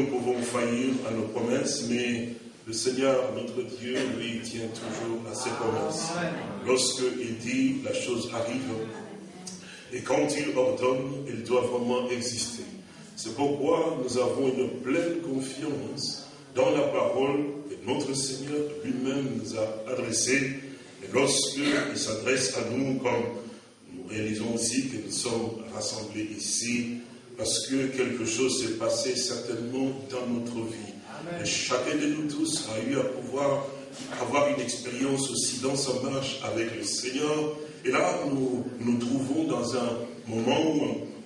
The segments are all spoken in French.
Nous, pouvons faillir à nos promesses, mais le Seigneur, notre Dieu, lui, tient toujours à ses promesses. Lorsqu'il dit, la chose arrive. Et quand il ordonne, il doit vraiment exister. C'est pourquoi nous avons une pleine confiance dans la parole que notre Seigneur lui-même nous a adressée. Et lorsqu'il s'adresse à nous, comme nous réalisons aussi que nous sommes rassemblés ici, parce que quelque chose s'est passé certainement dans notre vie. Et chacun de nous tous a eu à pouvoir avoir une expérience aussi dans sa marche avec le Seigneur. Et là, nous nous trouvons dans un moment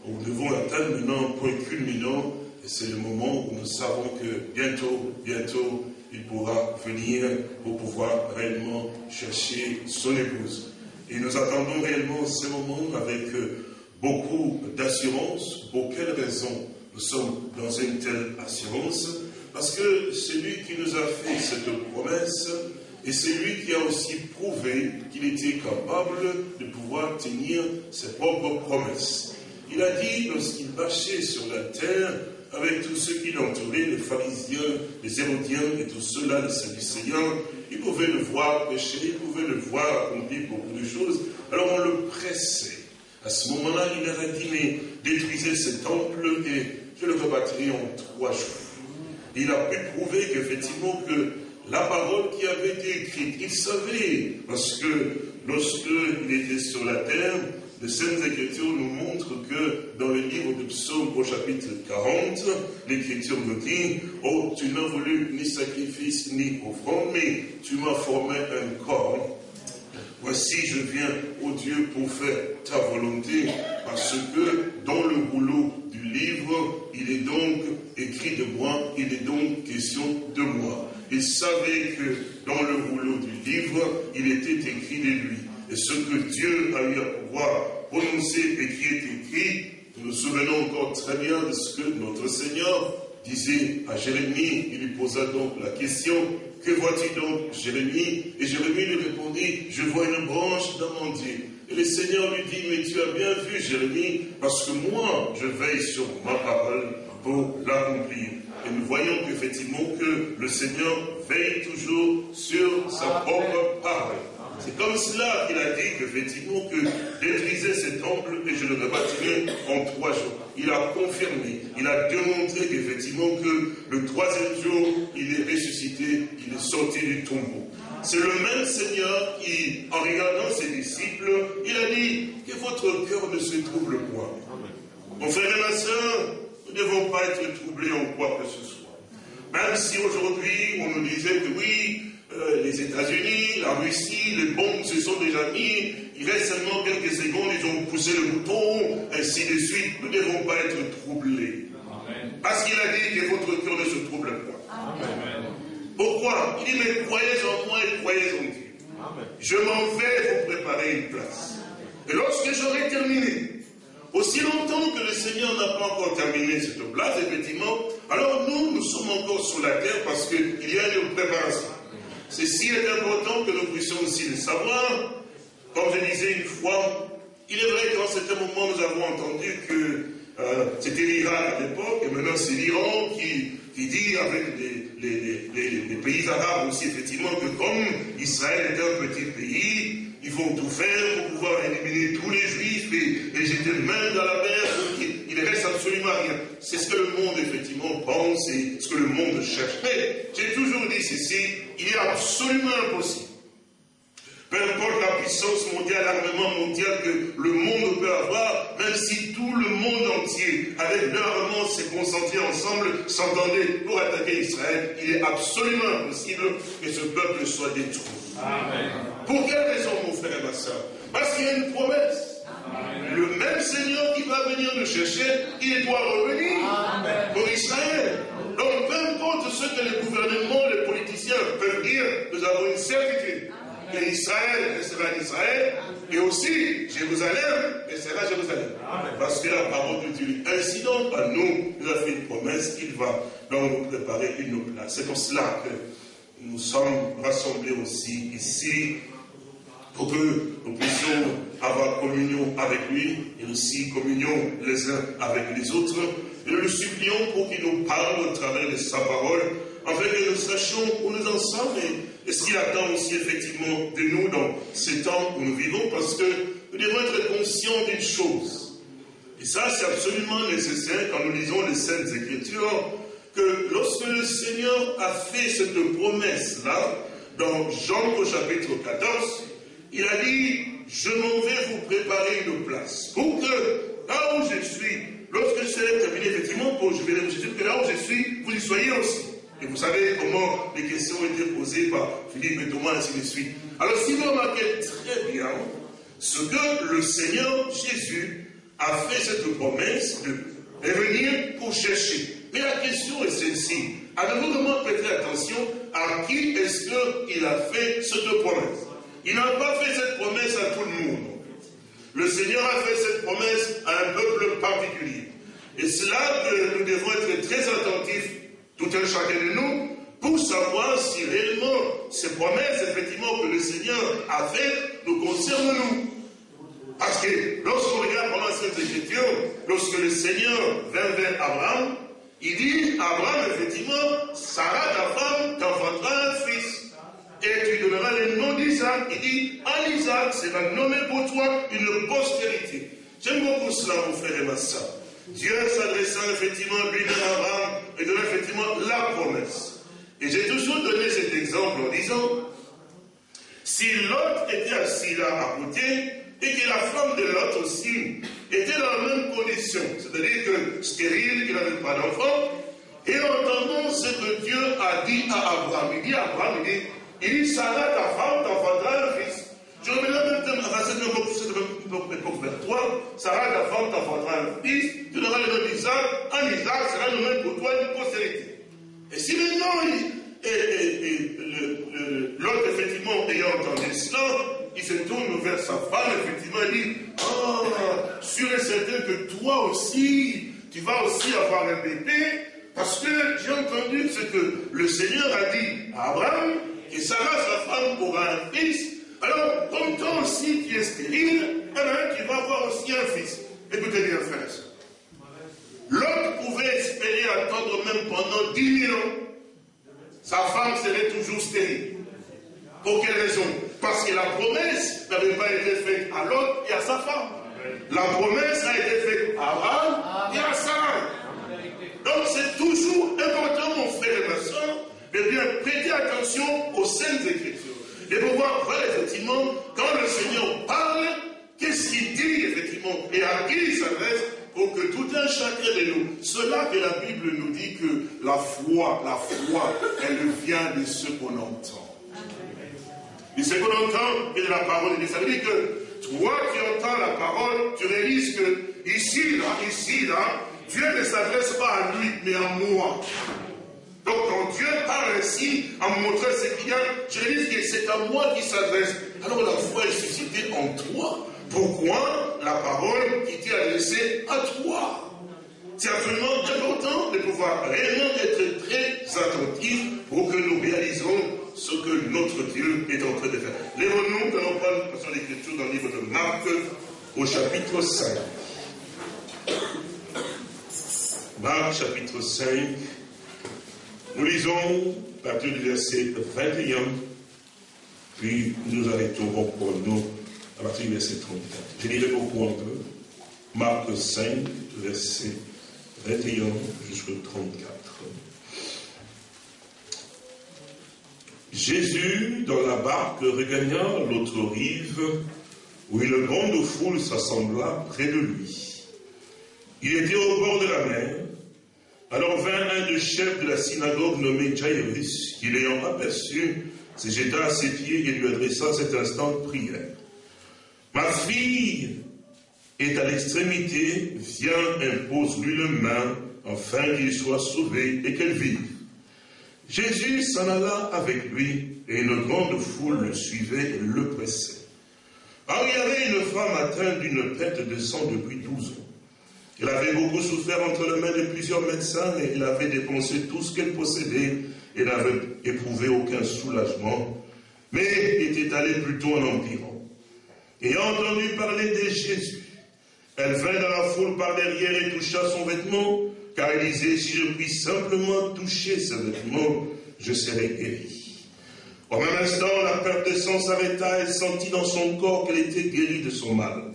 où nous devons atteindre maintenant un point culminant, et c'est le moment où nous savons que bientôt, bientôt, il pourra venir pour pouvoir réellement chercher son épouse. Et nous attendons réellement ce moment avec euh, beaucoup d'assurance. Pour quelle raison nous sommes dans une telle assurance? Parce que c'est lui qui nous a fait cette promesse et c'est lui qui a aussi prouvé qu'il était capable de pouvoir tenir ses propres promesses. Il a dit, lorsqu'il marchait sur la terre, avec tous ceux qui l'entouraient, les pharisiens, les hérodiens et tous ceux-là, les Sadducéens, il pouvait le voir pécher, il pouvait le voir accomplir beaucoup de choses. Alors on le pressait. À ce moment-là, il leur a dit, mais détruisez ce temple et je le rebâtirai en trois jours. Il a pu prouver qu'effectivement que la parole qui avait été écrite, il savait, parce que lorsqu'il était sur la terre, les Saintes Écritures nous montrent que dans le livre du psaume au chapitre 40, l'Écriture nous dit, oh, tu n'as voulu ni sacrifice ni offrande, mais tu m'as formé un corps. Voici, je viens, ô Dieu, pour faire ta volonté, parce que dans le rouleau du livre, il est donc écrit de moi, il est donc question de moi. Il savait que dans le rouleau du livre, il était écrit de lui. Et ce que Dieu a eu à pouvoir prononcer et qui est écrit, nous nous souvenons encore très bien de ce que notre Seigneur disait à Jérémie. Il lui posa donc la question, que vois-tu donc, Jérémie? Et Jérémie lui répondit, je vois une branche d'amandier. Et le Seigneur lui dit, mais tu as bien vu, Jérémie, parce que moi, je veille sur ma parole pour l'accomplir. Et nous voyons qu'effectivement que le Seigneur veille toujours sur sa propre parole. C'est comme cela qu'il a dit qu'effectivement que détruisez ce temple et je le rebâtirai en trois jours. Il a confirmé, il a démontré qu'effectivement que le troisième jour, il est ressuscité, il est sorti du tombeau. C'est le même Seigneur qui, en regardant ses disciples, il a dit que votre cœur ne se trouble point. Mon frère et ma soeur, nous ne devons pas être troublés en quoi que ce soit. Même si aujourd'hui on nous disait que oui, euh, les États-Unis, la Russie, les bombes se sont déjà mis, il reste seulement quelques secondes, ils ont poussé le bouton, ainsi de suite. Nous ne devons pas être troublés. Parce qu'il a dit que votre cœur ne se trouble pas. Pourquoi? Il dit, mais croyez en moi et croyez en Dieu. Je m'en vais vous préparer une place. Et lorsque j'aurai terminé, aussi longtemps que le Seigneur n'a pas encore terminé cette place, effectivement, alors nous, nous sommes encore sur la terre parce qu'il y a une préparation. Ceci est important que nous puissions aussi le savoir. Comme je disais une fois, il est vrai qu'en certain moment, nous avons entendu que euh, c'était l'Irak à l'époque, et maintenant c'est l'Iran qui, dit avec les, pays arabes aussi, effectivement, que comme Israël est un petit pays, ils vont tout faire pour pouvoir éliminer tous les juifs et, et jeter même dans la mer qu'il ne reste absolument rien. C'est ce que le monde, effectivement, pense et ce que le monde cherche. Mais j'ai toujours dit ceci, il est absolument impossible peu importe la puissance mondiale, l'armement mondial que le monde peut avoir, même si tout le monde entier, avec leur s'est concentré ensemble, s'entendait pour attaquer Israël, il est absolument impossible que ce peuple soit détruit. Pour quelle raison, mon frère et ma soeur Parce qu'il y a une promesse. Le même Seigneur qui va venir nous chercher, il doit revenir pour Israël. Donc, peu importe ce que les gouvernements, les politiciens peuvent dire, nous avons une certitude. Que Israël restera Israël, et aussi Jérusalem restera Jérusalem. Parce que la parole de Dieu, ainsi donc, à nous, nous a fait une promesse qu'il va donc nous préparer une place. C'est pour cela que nous sommes rassemblés aussi ici pour que nous puissions avoir communion avec lui et aussi communion les uns avec les autres. Et nous le supplions pour qu'il nous parle au travers de sa parole, afin que nous sachions où nous en sommes et, ce qu'il attend aussi effectivement de nous dans ces temps où nous vivons, parce que nous devons être conscients d'une chose. Et ça, c'est absolument nécessaire quand nous lisons les Saintes Écritures, que lorsque le Seigneur a fait cette promesse-là, dans Jean au chapitre 14, il a dit, je m'en vais vous préparer une place. Pour que là où je suis, lorsque je serai terminé, effectivement, pour, je vais vous que là où je suis, vous y soyez aussi. Et vous savez comment les questions ont été posées par Philippe et Thomas, ainsi de suite. Alors, si vous remarquez très bien ce que le Seigneur Jésus a fait cette promesse de venir pour chercher. Mais la question est celle-ci. Avez-vous vraiment prêté attention à qui est-ce qu'il a fait cette promesse Il n'a pas fait cette promesse à tout le monde. Le Seigneur a fait cette promesse à un peuple particulier. Et c'est là que nous devons être très attentifs, tout un chacun de nous, pour savoir si réellement ces promesses, effectivement, que le Seigneur a faites, nous concernent nous. Parce que lorsqu'on regarde pendant cette écriture, lorsque le Seigneur vint vers Abraham, il dit, Abraham, effectivement, Sarah, ta femme, un fils. Et tu donneras le Il dit, en Isaac sera nommé pour toi une postérité. J'aime beaucoup cela, mon frère et ma soeur. Dieu s'adressant effectivement lui à Abraham et donnant effectivement la promesse. Et j'ai toujours donné cet exemple en disant, si l'autre était assis là à côté, et que la femme de l'autre aussi était dans la même condition, c'est-à-dire que stérile, il n'avait pas d'enfant, et entendant ce que Dieu a dit à Abraham, il dit à Abraham, il dit, il dit, Sarah, ta femme, t'enfantera un fils. Je la même à cette même époque vers toi, Sarah, ta femme, t'enfantera un fils, tu donneras le nom d'Isaac, en Isaac sera le même pour toi une postérité. Et si maintenant, et, et, et, l'autre, effectivement, ayant entendu cela, il se tourne vers sa femme, effectivement, il dit Ah, sûr et certain que toi aussi, tu vas aussi avoir un bébé, parce que j'ai entendu ce que le Seigneur a dit à Abraham, que Sarah, sa femme, aura un fils. Alors, comme toi aussi tu es stérile, eh tu vas avoir aussi un fils. Écoutez bien, frère L'autre pouvait espérer attendre même pendant dix mille ans. Sa femme serait toujours stérile. Pour quelle raison? Parce que la promesse n'avait pas été faite à l'autre et à sa femme. La promesse a été faite à Abraham et à Sarah. Donc c'est toujours important, mon frère et ma de bien prêter attention aux saintes écritures. De pouvoir voir effectivement, quand le Seigneur parle, qu'est-ce qu'il dit effectivement et à qui il s'adresse pour que tout un chacun de nous, cela que la Bible nous dit que la foi, la foi, elle vient de ce qu'on entend. De ce qu'on entend et de la parole de Dieu. Ça veut dire que toi qui entends la parole, tu réalises que ici, là, ici, là, Dieu ne s'adresse pas à lui, mais à moi. Donc quand Dieu parle ainsi, en montrant ce qu'il je réalise que c'est à moi qui s'adresse. Alors la foi est suscitée en toi. Pourquoi la parole qui t'est adressée à toi? C'est absolument important de pouvoir réellement être très attentif pour que nous réalisons ce que notre Dieu est en train de faire. Lèvons-nous, nous allons prendre une l'écriture dans le livre de Marc au chapitre 5. Marc chapitre 5. Nous lisons à partir du verset 21, puis nous arrêterons pour nous à partir du verset 34. Je lirai beaucoup un peu. Marc 5, verset 21 jusqu'au 34. Jésus, dans la barque, regagna l'autre rive, où une grande foule s'assembla près de lui. Il était au bord de la mer. Alors vint un des chefs de la synagogue nommé Jairus, qui l'ayant aperçu, se jeta à ses pieds et lui adressa cet instant de prière. Ma fille est à l'extrémité, viens, impose-lui le main, afin qu'il soit sauvé et qu'elle vive. Jésus s'en alla avec lui, et une grande foule le suivait et le pressait. Alors il y avait une femme atteinte d'une perte de sang depuis douze ans. Elle avait beaucoup souffert entre les mains de plusieurs médecins et elle avait dépensé tout ce qu'elle possédait et n'avait éprouvé aucun soulagement, mais était allée plutôt en empirant. Ayant entendu parler de Jésus, elle vint dans la foule par derrière et toucha son vêtement, car elle disait, si je puis simplement toucher ce vêtement, je serai guéri. Au même instant, la perte de sang s'arrêta et sentit dans son corps qu'elle était guérie de son mal.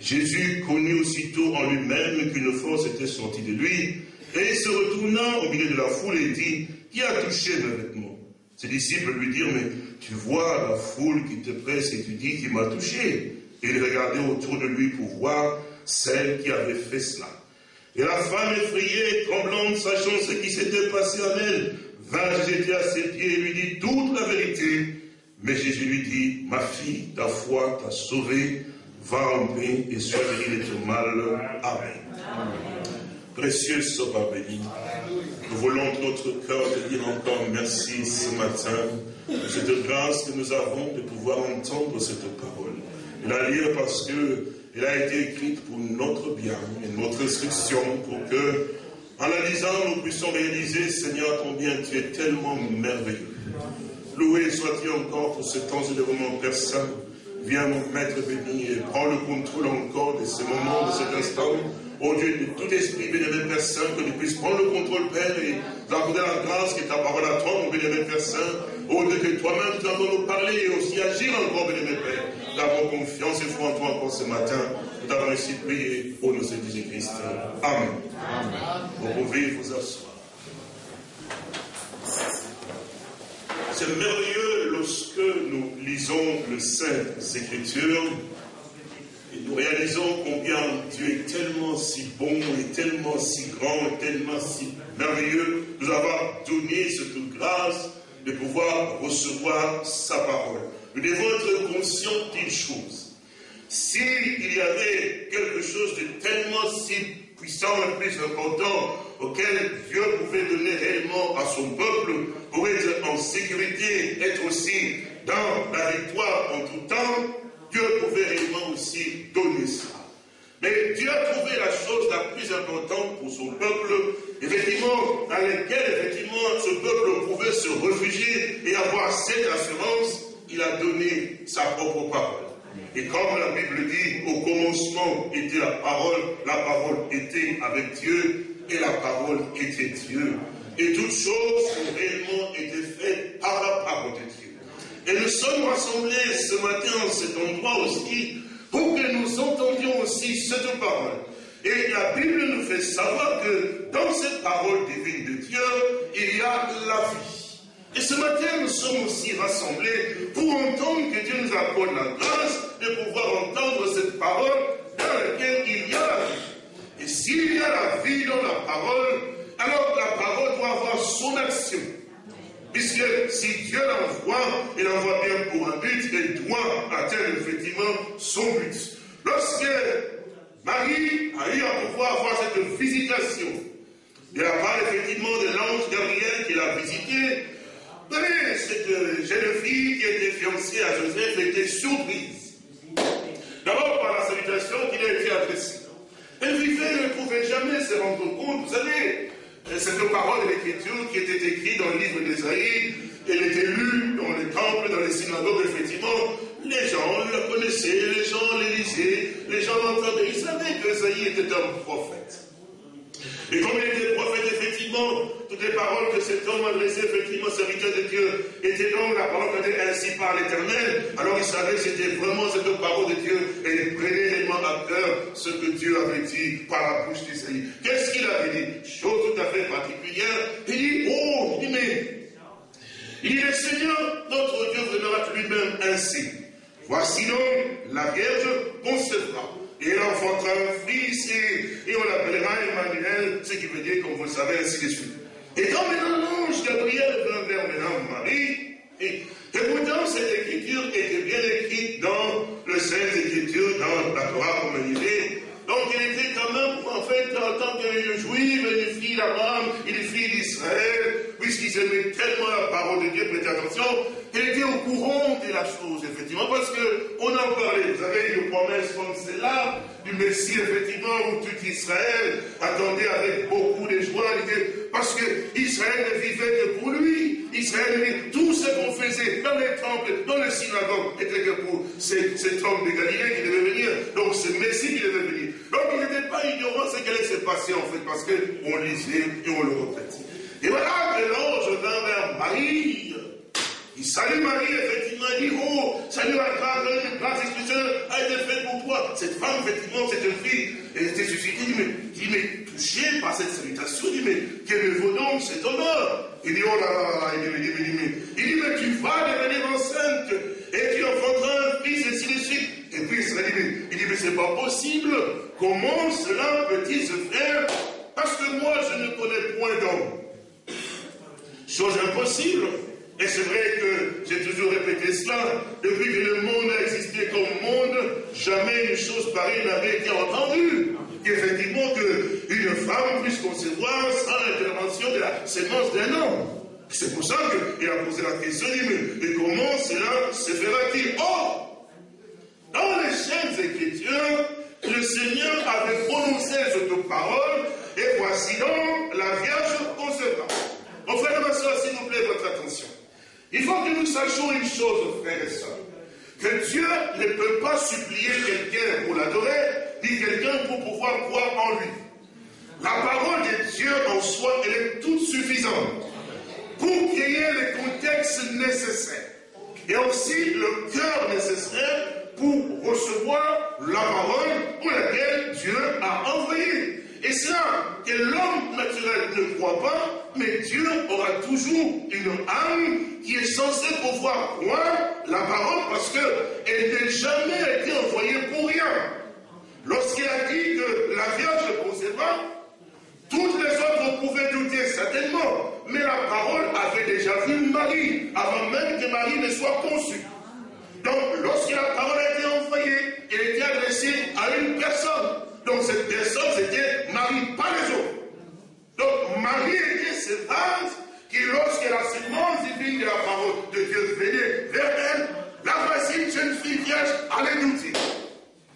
Jésus connut aussitôt en lui-même qu'une force était sortie de lui, et se retourna au milieu de la foule et dit, qui a touché mes vêtements Ses disciples lui dirent, mais tu vois la foule qui te presse et tu dis qui m'a touché. Et il regardait autour de lui pour voir celle qui avait fait cela. Et la femme effrayée, tremblante, sachant ce qui s'était passé en elle, vint jeter à ses pieds et lui dit toute la vérité. Mais Jésus lui dit, ma fille, ta foi t'a sauvée, va en paix et sois guérie de ton mal. Amen. Précieux Sauveur béni, nous voulons de notre cœur te dire encore merci ce matin de cette grâce que nous avons de pouvoir entendre cette parole. Et la lire parce que elle a été écrite pour notre bien et notre instruction, pour que, en la lisant, nous puissions réaliser, Seigneur, combien tu es tellement merveilleux. Loué sois-tu encore pour ce temps de Père Saint. Viens, mon Maître béni, et prends le contrôle encore de ce moment, de cet instant. Ô Dieu, de tout esprit, bénévole Père Saint, que nous puissions prendre le contrôle, Père, et d'accorder la grâce qui est ta parole à toi, mon bénévole Père Saint. Ô Dieu, que toi-même, tu vas nous parler et aussi agir encore, bénévole Père. Nous avons confiance et foi en toi encore ce matin. Nous t'avons ainsi prié au nom de Jésus-Christ. Amen. Vous pouvez vous asseoir. C'est merveilleux lorsque nous lisons le Saint Écritures et nous réalisons combien Dieu est tellement si bon et tellement si grand et tellement si merveilleux nous avoir donné cette grâce de pouvoir recevoir sa parole. Nous devons être conscients d'une chose. S'il y avait quelque chose de tellement si puissant et plus important auquel Dieu pouvait donner réellement à son peuple pour être en sécurité, être aussi dans la victoire en tout temps, Dieu pouvait réellement aussi donner ça. Mais Dieu a trouvé la chose la plus importante pour son peuple, effectivement, dans laquelle, effectivement, ce peuple pouvait se réfugier et avoir cette assurance, il a donné sa propre parole. Et comme la Bible dit, au commencement était la parole, la parole était avec Dieu, et la parole était Dieu. Et toutes choses ont réellement été faites par la parole de Dieu. Et nous sommes rassemblés ce matin en cet endroit aussi pour que nous entendions aussi cette parole. Et la Bible nous fait savoir que dans cette parole divine de Dieu, il y a la vie. Et ce matin, nous sommes aussi rassemblés pour entendre que Dieu nous accorde la grâce pouvoir entendre cette parole dans laquelle il y a la vie. Et s'il y a la vie dans la parole, alors la parole doit avoir son action. Puisque si Dieu l'envoie, il l'envoie bien pour un but et doit atteindre effectivement son but. Lorsque Marie a eu à pouvoir avoir cette visitation de la part effectivement de l'ange Gabriel qui l'a visité, cette jeune fille qui était fiancée à Joseph était surprise. D'abord par la salutation qui lui a été adressée. Elle ne pouvait jamais se rendre compte. Vous savez, cette parole de l'Écriture qui était écrite dans le livre d'Ésaïe, elle était lue dans les temples, dans les synagogues, effectivement. Les gens la connaissaient, les gens les les gens l'entendaient. Ils savaient qu'Ésaïe était un prophète. Et comme il était prophète, effectivement, toutes les paroles que cet homme adressait, effectivement, serviteur de Dieu, étaient donc la parole que ainsi par l'Éternel. Alors il savait que c'était vraiment cette parole de Dieu et il prenait réellement à cœur ce que Dieu avait dit par la bouche d'Isaïe. Qu'est-ce qu'il avait dit? Chose tout à fait particulière. Il dit, oh, il dit, mais Il dit, le Seigneur, notre Dieu, viendra lui-même ainsi. Voici donc, la Vierge concevra. Et elle enfantera un fils, et, on l'appellera Emmanuel, ce qui veut dire, comme vous le savez, ainsi de suite. Et quand maintenant l'ange Gabriel vint vers maintenant Marie, et, pourtant cette écriture était bien écrite dans le Saint Écriture, dans la Torah, comme elle disait, donc il était quand même, en fait, en tant que juif, une fille d'Abraham, une fille d'Israël, puisqu'il aimait tellement la parole de Dieu, prêtez attention, était au courant de la chose, effectivement, parce qu'on en parlait. Vous avez une promesse comme celle-là, du Messie, effectivement, où tout Israël attendait avec beaucoup de joie, parce que Israël ne vivait que pour lui. Israël, tout ce qu'on faisait dans les temples, dans les synagogues, était que pour cet, homme de Galilée qui devait venir. Donc, ce Messie qui devait venir. Donc, il n'était pas ignorant ce qui allait se passer, en fait, parce qu'on lisait et on le représente. Et voilà que l'ange vint vers Marie. Il salue Marie, effectivement, il dit, oh, salut la grâce, une grâce spéciale a été faite pour toi. Cette femme, effectivement, cette fille, elle était suscitée, il dit, mais, il m'est touché par cette salutation, il dit, mais quel me vaut donc cet honneur Il dit, oh là là, dit, il dit, il dit, mais, il dit, mais tu vas devenir enceinte, et tu enfanteras un fils, et ainsi de suite. Et puis il dit, il dit, mais c'est pas possible. Comment cela peut-il se faire Parce que moi, je ne connais point d'homme. Chose impossible. Et c'est vrai que j'ai toujours répété cela. Depuis que le monde a existé comme monde, jamais une chose pareille n'avait été entendue. Qu'effectivement, qu'une femme puisse concevoir sans l'intervention de la sémence d'un homme. C'est pour ça qu'il a posé la question, mais, comment cela se fera-t-il? Or, dans les chaînes écritures, le Seigneur avait prononcé cette parole, et voici donc la Vierge concevra. Mon frère et ma soeur, s'il vous plaît, votre attention. Il faut que nous sachions une chose, frères et sœurs. Que Dieu ne peut pas supplier quelqu'un pour l'adorer, ni quelqu'un pour pouvoir croire en lui. La parole de Dieu en soi, elle est toute suffisante pour créer les contextes nécessaires et aussi le cœur nécessaire pour recevoir la parole pour laquelle Dieu a envoyé. Et c'est là que l'homme naturel ne croit pas, mais Dieu aura toujours une âme qui est censée pouvoir croire la parole parce qu'elle n'a jamais été envoyée pour rien. Lorsqu'il a dit que la Vierge concevra, toutes les autres pouvaient douter certainement, mais la parole avait déjà vu Marie avant même que Marie ne soit conçue. Donc, lorsque la parole a été envoyée, elle était adressée à une personne. Donc cette personne, c'était Marie, pas les autres. Donc Marie était âme qui, lorsque la sémence divine de la parole de Dieu venait vers elle, la voici une jeune fille vierge allait douter.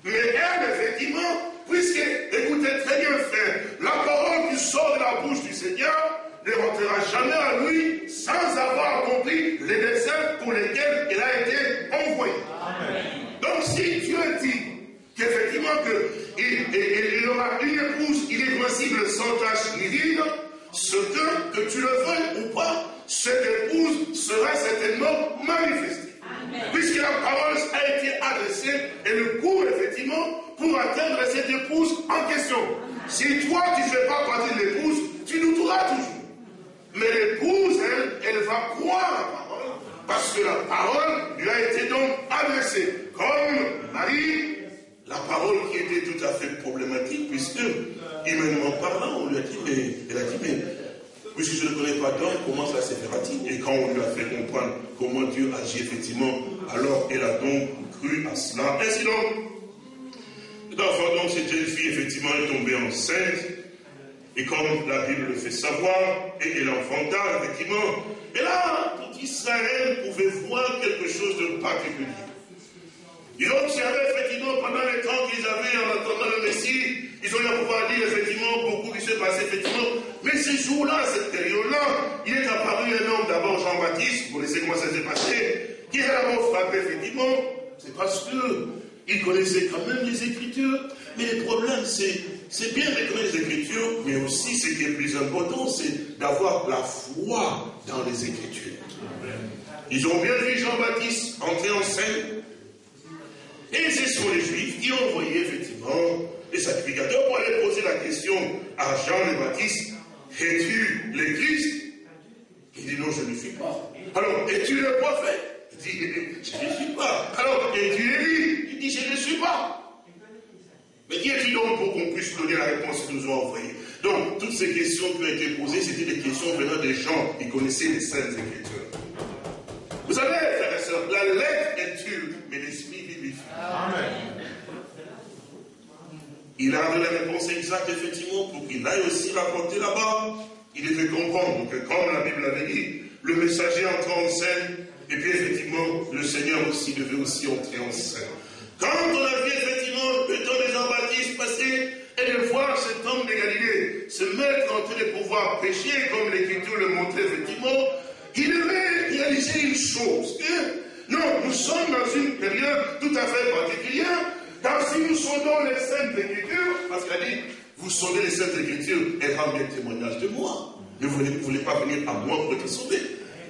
Mais elle, effectivement, puisque, écoutez très bien, frère, la parole qui sort de la bouche du Seigneur ne rentrera jamais à lui sans avoir compris les desseins pour lesquels elle a été envoyée. Donc si Dieu dit qu'effectivement il, aura une épouse irrépressible sans tache ni vide, ce que, que tu le veuilles ou pas, cette épouse sera certainement manifestée. Puisque la parole a été adressée et le cours, effectivement, pour atteindre cette épouse en question. Si toi, tu ne fais pas partie de l'épouse, tu douteras toujours. Mais l'épouse, elle, elle va croire la parole, parce que la parole lui a été donc adressée. Comme Marie la parole qui était tout à fait problématique, puisque, humainement parlant, on lui a dit, mais, elle a dit, mais, puisque je ne connais pas d'homme, comment ça se fera-t-il? Et quand on lui a fait comprendre comment Dieu agit effectivement, alors elle a donc cru à cela. Ainsi donc, d'enfant, donc, cette jeune fille, effectivement, est tombée enceinte, et comme la Bible le fait savoir, et elle enfanta, effectivement, et là, tout Israël pouvait voir quelque chose de particulier. Ils ont observé effectivement pendant les temps qu'ils avaient en attendant le Messie, ils ont eu à pouvoir dire effectivement beaucoup qui s'est passé effectivement. Mais ces jours-là, cette période-là, il est apparu un homme d'abord Jean-Baptiste, vous laissez comment ça s'est passé, qui a d'abord frappé effectivement. C'est parce qu'il connaissait quand même les Écritures. Mais le problème, c'est, c'est bien de connaître les Écritures, mais aussi ce qui est plus important, c'est d'avoir la foi dans les Écritures. Ils ont bien vu Jean-Baptiste entrer en scène, et ce sont les Juifs qui ont envoyé effectivement les sacrificateurs pour aller poser la question à Jean le Baptiste Es-tu le Christ? Il dit non, je ne suis pas. Alors, es-tu le prophète? Il dit, je ne suis pas. Alors, es-tu Élie Il dit, je ne suis pas. Mais qui est-il donc pour qu'on puisse donner la réponse qu'ils nous ont envoyée? Donc, toutes ces questions qui ont été posées, c'était des questions venant des gens qui connaissaient les Saintes Écritures. Vous savez, frères et sœurs, la lettre est tue, mais. Il a donné la réponse exacte, effectivement, pour qu'il aille aussi rapporter là-bas. Il devait comprendre que, comme la Bible l'avait dit, le messager entre en scène, et puis effectivement, le Seigneur aussi devait aussi entrer en scène. Quand on a vu effectivement le temps des Jean-Baptiste passer, et de voir cet homme de Galilée se mettre en train de pouvoir pécher, comme l'Écriture le montrait effectivement, il devait réaliser une chose. Non, nous sommes dans une période tout à fait particulière, car si nous sondons les Saintes Écritures, parce qu'elle dit, vous sondez les Saintes Écritures et rendez témoignage de moi. Mais vous ne voulez pas venir à moi pour être sauvé.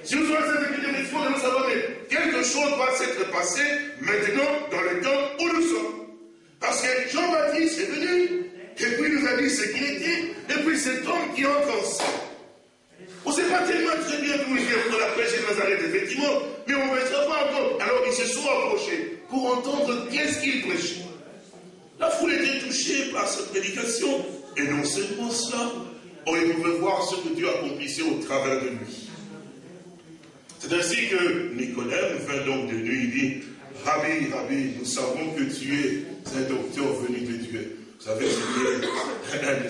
Si nous sommes les Saintes Écritures, il faut nous savoir que quelque chose va s'être passé maintenant dans le temps où nous sommes. Parce que Jean-Baptiste est venu, et puis il nous a dit ce qu'il était, et puis cet homme qui entre en. On ne sait pas tellement très bien d'où il vient pour la pêche de Nazareth, effectivement, mais on ne sait pas encore. Alors ils se sont approchés pour entendre qu'est-ce qu'il prêchait. La foule était touchée par cette prédication, et non seulement cela, on pouvait voir ce que Dieu accomplissait au travers de lui. C'est ainsi que Nicodème vint donc de nuit, il dit, Rabbi, Rabbi, nous savons que tu es un docteur venu de Dieu. Vous savez, c'était un de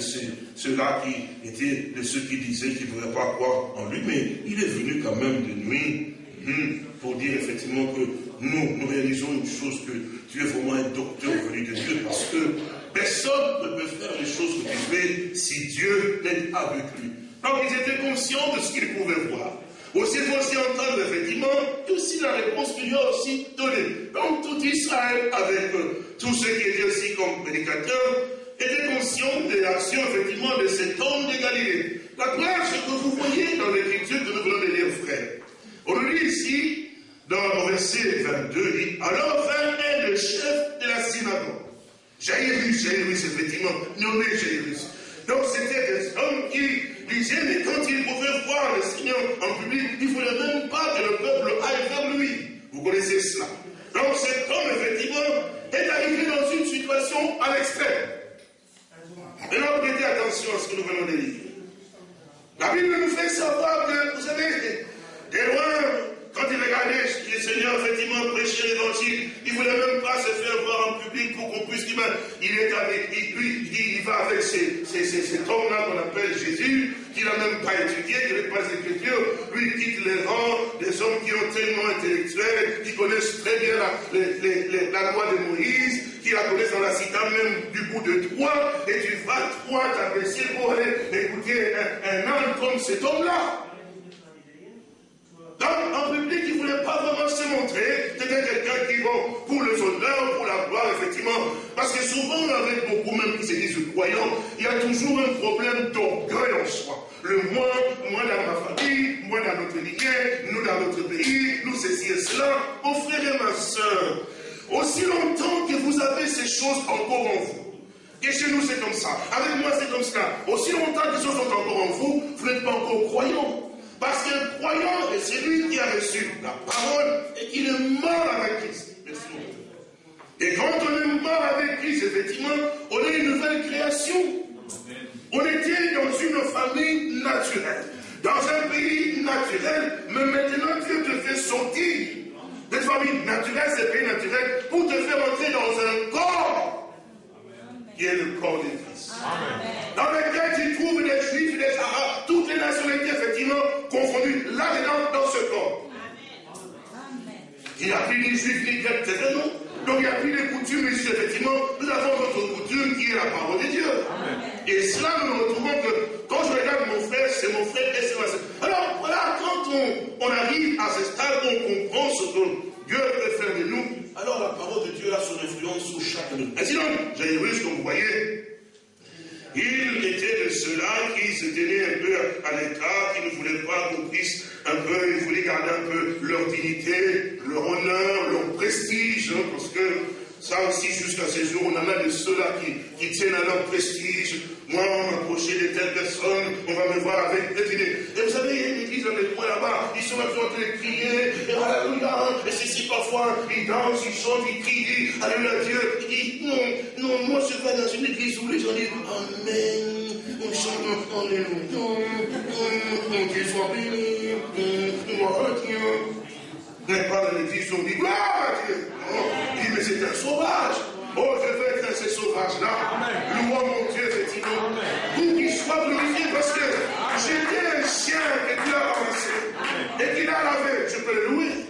ceux-là qui était de ceux qui disaient qu'il ne pourrait pas croire en lui, mais il est venu quand même de nuit hmm, pour dire effectivement que nous, nous réalisons une chose, que tu es vraiment un docteur venu de Dieu, parce que personne ne peut faire les choses que tu fais si Dieu n'est avec lui. Donc ils étaient conscients de ce qu'ils pouvaient voir. Aussi, il faut aussi entendre effectivement aussi la réponse qu'il lui a aussi donnée. Donc tout Israël, avec euh, tous ceux qui étaient aussi comme prédicateurs, était conscient de l'action effectivement de cet homme de Galilée. La preuve, que vous voyez dans l'écriture que nous venons de lire, frère. On le lit ici, dans le verset 22, il dit Alors vint le chef de la synagogue. Jairus, Jairus, effectivement, nommé Jairus. Donc c'était des hommes qui disaient, mais quand ils pouvaient voir le Seigneur en public, il ne voulait même pas que le peuple aille vers lui. Vous connaissez cela. Donc cet homme, effectivement, est arrivé dans une situation à l'extrême. Maintenant, prêtez attention à ce que nous venons de lire. La Bible nous fait savoir que, vous savez, des loin, quand il regardait le Seigneur effectivement prêcher l'évangile, il ne voulait même pas se faire voir en public pour qu'on puisse dire, il est avec lui, il, il va avec cet homme-là qu'on appelle Jésus, qu'il n'a même pas étudié, qui n'est pas écriture, lui quitte les rangs des hommes qui ont tellement intellectuels, qui connaissent très bien la, les, les, loi de Moïse, qui la connaissent dans la cité même du bout de toi, et tu vas toi t'apprécier pour aller écouter un, homme comme cet homme-là. Donc, en public, il ne voulait pas vraiment se montrer. C'était quelqu'un qui, bon, pour le honneurs, pour la gloire, effectivement. Parce que souvent, avec beaucoup même qui se disent croyants, il y a toujours un problème d'orgueil en soi. Le moi, moi dans ma famille, moi dans notre lignée, nous dans notre pays, nous ceci et cela. Mon frère et ma soeur, aussi longtemps que vous avez ces choses encore en vous, et chez nous c'est comme ça, avec moi c'est comme ça, aussi longtemps que ces choses sont encore en vous, vous n'êtes pas encore croyant. Parce qu'un croyant est celui qui a reçu la parole et qui est mort avec Christ. Et quand on est mort avec Christ, effectivement, on est une nouvelle création. On était dans une famille naturelle, dans un pays naturel, mais maintenant Dieu te fait sortir de famille naturelle, ce pays naturel, pour te faire entrer dans un corps qui est le corps de Christ. Dans lequel tu trouves des juifs, des arabes, toutes les nationalités effectivement confondues là-dedans dans ce corps. Il n'y a plus ni juifs ni grecs, c'est non? Donc il n'y a plus de coutumes ici, effectivement. Nous avons notre coutume qui est la parole de Dieu. Et cela, nous nous retrouvons que quand je regarde mon frère, c'est mon frère et c'est ma soeur. Alors voilà, quand on, on arrive à ce stade, on comprend ce que Dieu peut faire de nous. Alors la parole de Dieu a son influence sur chacun de nous. Ainsi donc, j'ai vu ce que vous voyez, il était de ceux-là qui se tenaient un peu à l'écart, qui ne voulaient pas qu'on puisse un peu, ils voulaient garder un peu leur dignité, leur honneur, leur prestige, hein, parce que ça aussi, jusqu'à ces jours, on a de ceux-là qui, tiennent à leur prestige. Moi, on m'approcher de telle personne, on va me voir avec. Et vous savez, il y a une église dans les coins là-bas, ils sont en train de crier, et alléluia, et ceci parfois, ils dansent, ils chantent, ils crient, alléluia Dieu. Il dit, non, non, moi je vais dans une église où les gens disent, Amen, on chante, alléluia, Dieu soit béni, gloire à Dieu. Mais pas dans l'église on dit, gloire à Dieu. Il dit, mais c'est un sauvage. Oh, je veux être ces sauvages-là. Louons mon Dieu, effectivement. Pour qu'il soit glorifié, parce que j'étais un chien que Dieu a ramassé et qu'il a lavé. Je peux le louer.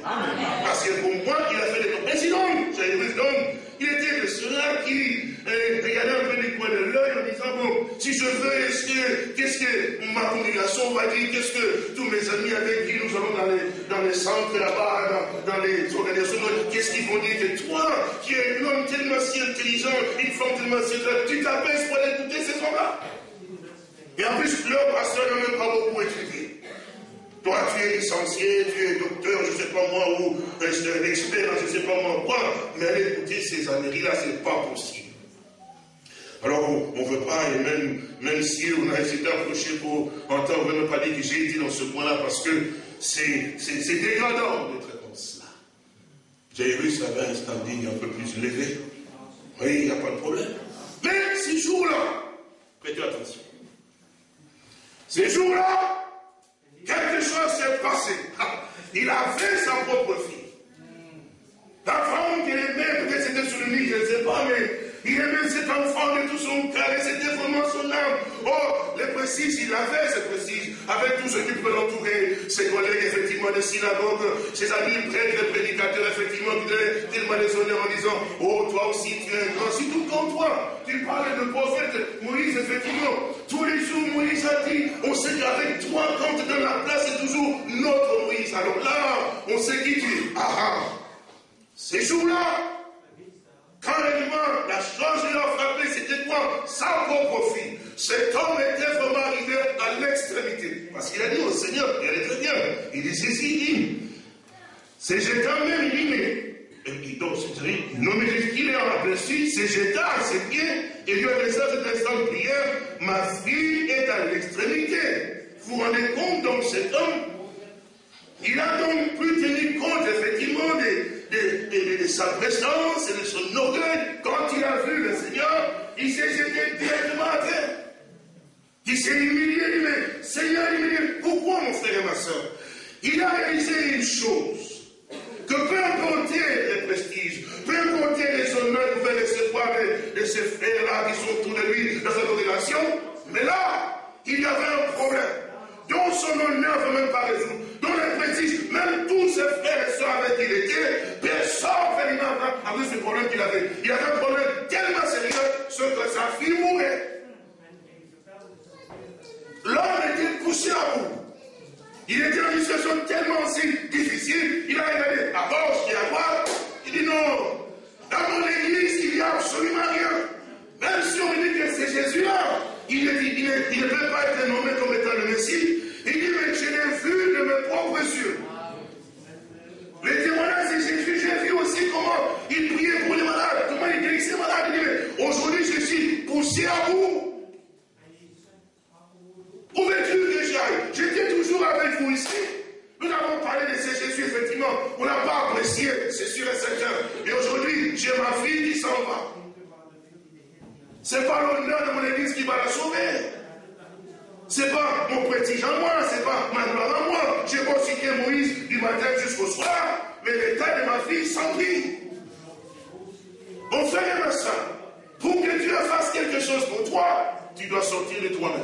Parce que pour moi, il a fait des dons. Et sinon, j'avais vu donc, il était de euh, regardait un peu du coin de l'œil en disant, bon, si je veux, est-ce que, qu'est-ce que ma congrégation va dire, qu'est-ce que tous mes amis avec qui nous allons dans les, dans les centres là-bas, dans, les organisations, qu'est-ce qu'ils vont dire? Que toi, qui es un homme tellement si intelligent, une femme tellement si intelligente, tu t'abaisses pour aller écouter ces gens-là Et en plus, leur pasteur n'a même pas beaucoup étudié. Toi, tu es licencié, tu es docteur, je ne sais pas moi, ou euh, expert, je ne sais pas moi quoi, mais aller écouter ces âneries-là, c'est pas possible. Alors, on ne veut pas, et même, même si on a essayé d'approcher pour entendre, on ne veut pas dire que j'ai été dans ce point-là, parce que c'est dégradant d'être comme cela. Jairus avait un standing un peu plus élevé. Oui, il n'y a pas de problème. Mais ces jours-là, prêtez attention. Ces jours-là, passé. Il avait sa propre fille. La femme qu'il aimait, peut-être c'était sur le lit, je ne sais pas, mais il aimait cet enfant de tout son cœur et c'était vraiment son âme. Oh, les précises, il avait ces précises, avec tout ce qui peut l'entourer, ses collègues, effectivement, de synagogue, ses amis prêtres, prédicateurs, effectivement, qui devaient tellement les honneurs en disant Oh, toi aussi, tu es un grand, si tout toi. Tu parles de prophète Moïse, effectivement. Tous les jours, Moïse a dit On sait qu'avec toi, quand tu donnes la place, c'est toujours notre Moïse. Alors là, on sait qui tu es. Ah ah. Ces jours-là, quand l'élément, la chose l'a frappé, c'était quoi? Sa propre fille. Cet homme était vraiment arrivé à l'extrémité. Parce qu'il a dit au Seigneur, il allait très bien. Il dit ceci, il dit, c'est Jétan même, il dit, mais. Et donc, c'est non, mais qu'il est aperçu, c'est Jétan à ses pieds, et lui a laissé cet instant de prière, ma fille est à l'extrémité. Vous vous rendez compte, donc, cet homme, il a donc pu tenir compte, effectivement, de, de, sa présence et de son orgueil, quand il a vu le Seigneur, il s'est jeté directement à terre. Il s'est humilié, mais Seigneur, il pourquoi mon frère et ma soeur Il a réalisé une chose, que peu importe les prestiges, peu importe les honneurs pouvait recevoir de, ces frères-là qui sont autour de lui dans sa congrégation, mais là, il y avait un problème dont son honneur ne veut même pas résoudre, dont les prestiges, même tous ses frères et soeurs avec qui il était, personne ne fait avec ce problème qu'il avait. Il avait un problème tellement sérieux, ce que sa fille mourait. L'homme était poussé à bout. Il était dans une situation tellement si difficile, il a regardé à gauche et à droite, il dit non, dans mon église, il n'y a absolument rien. Même si on dit que c'est Jésus-là, il, il, ne peut pas être nommé comme étant le Messie. Il dit, mais je l'ai vu de mes propres yeux. Les témoignages de Jésus, j'ai vu aussi comment il priait pour les malades, comment il guérissait les malades. Il dit, mais aujourd'hui je suis poussé à bout. Où veux-tu que j'aille J'étais toujours avec vous ici. Nous avons parlé de ce Jésus, effectivement. On n'a pas apprécié, c'est sûr et certain. Et aujourd'hui, j'ai ma fille qui s'en va. Ce n'est pas l'honneur de mon église qui va la sauver. Ce n'est pas mon prestige en moi, ce n'est pas ma gloire en moi. J'ai consulté Moïse du matin jusqu'au soir, mais l'état de ma fille s'en prie. Mon frère et ma soeur, pour que Dieu fasse quelque chose pour toi, tu dois sortir de toi-même.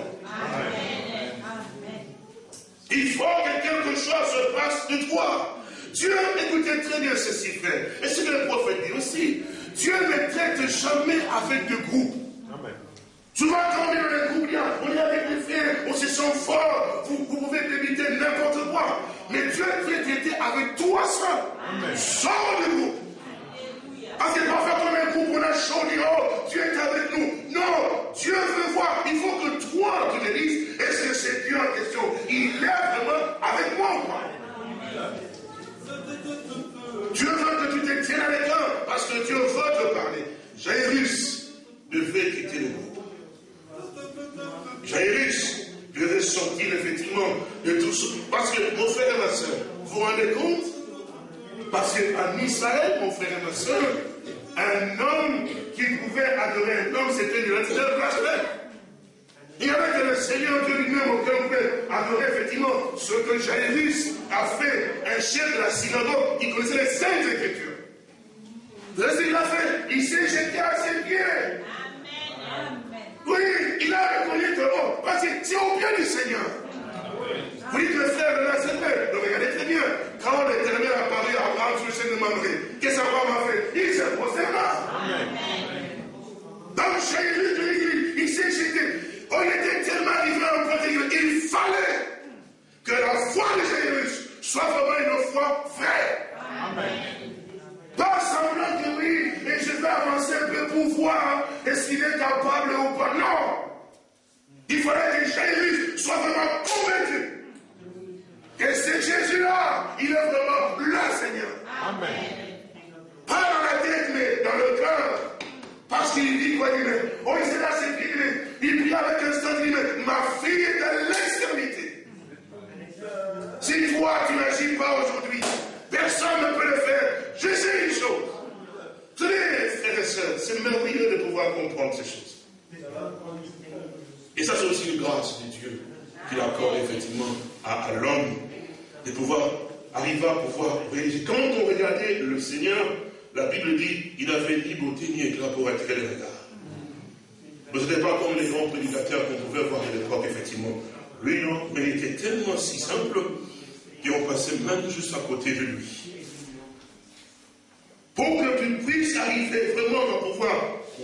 Il faut que quelque chose se passe de toi. Dieu, écoutez très bien ceci, frère. Et ce que le prophète dit aussi. Dieu ne traite jamais avec de groupes. Souvent, quand on est dans les groupes, on est avec les frères, on se sent fort, vous, pouvez débiter n'importe quoi. Mais Dieu veut traiter avec toi seul. Sors du groupe. Parce que parfois, comme un groupe, on a chaud, on dit, oh, Dieu est avec nous. Non, Dieu veut voir. Il faut que toi, tu dises, est-ce que c'est Dieu en question? Il est vraiment avec moi Dieu veut que tu te tiennes à l'écart parce que Dieu veut te parler. Jairus devait quitter le groupe. Jairus devait sortir effectivement de tout ça. Parce que, mon frère et ma soeur, vous vous rendez compte? Parce qu'en Israël, mon frère et ma soeur, un homme qui pouvait adorer un homme, c'était le blasphème. Il n'y avait que le Seigneur Dieu lui-même auquel on peut adorer effectivement ce que Jairus a fait, un chef de la synagogue, il connaissait les saintes écritures. Qu'est-ce qu'il a fait Il s'est jeté à ses pieds. Oui, il a reconnu que oh, parce que c'est au bien du Seigneur. Vous dites le frère de la CP, regardez très bien. Quand l'éternel a parlé à Abraham sur le chemin de Mamré, qu'est-ce qu'Abraham a fait Il s'est posté là. Dans le de l'église, il s'est jeté. On était tellement à un point qu'il fallait que la foi de Jésus soit vraiment une foi vraie. Pas semblant que oui, et je vais avancer un peu pour voir est-ce qu'il est capable ou pas. Non. Il fallait que Jésus soit vraiment convaincu que c'est Jésus-là, il est vraiment le Seigneur. Amen. Pas dans la tête, mais dans le cœur. Parce qu'il dit quoi Il dit, oh, il s'est là, c'est il prie avec un sentiment, ma fille est dans l'extrémité. Si toi, tu n'agis pas aujourd'hui, personne ne peut le faire. Je sais une chose. Tenez, frères et sœurs, c'est merveilleux de pouvoir comprendre ces choses. Et ça, c'est aussi une grâce de Dieu qu'il accorde effectivement à, l'homme de pouvoir arriver à pouvoir réaliser. Quand on regardait le Seigneur, la Bible dit il avait ni beauté ni éclat pour être les regards. Mais ce n'était pas comme les grands prédicateurs qu'on pouvait voir à l'époque, effectivement. Lui, non, mais il était tellement si simple qu'on passait même juste à côté de lui pour que tu puisses arriver vraiment à pouvoir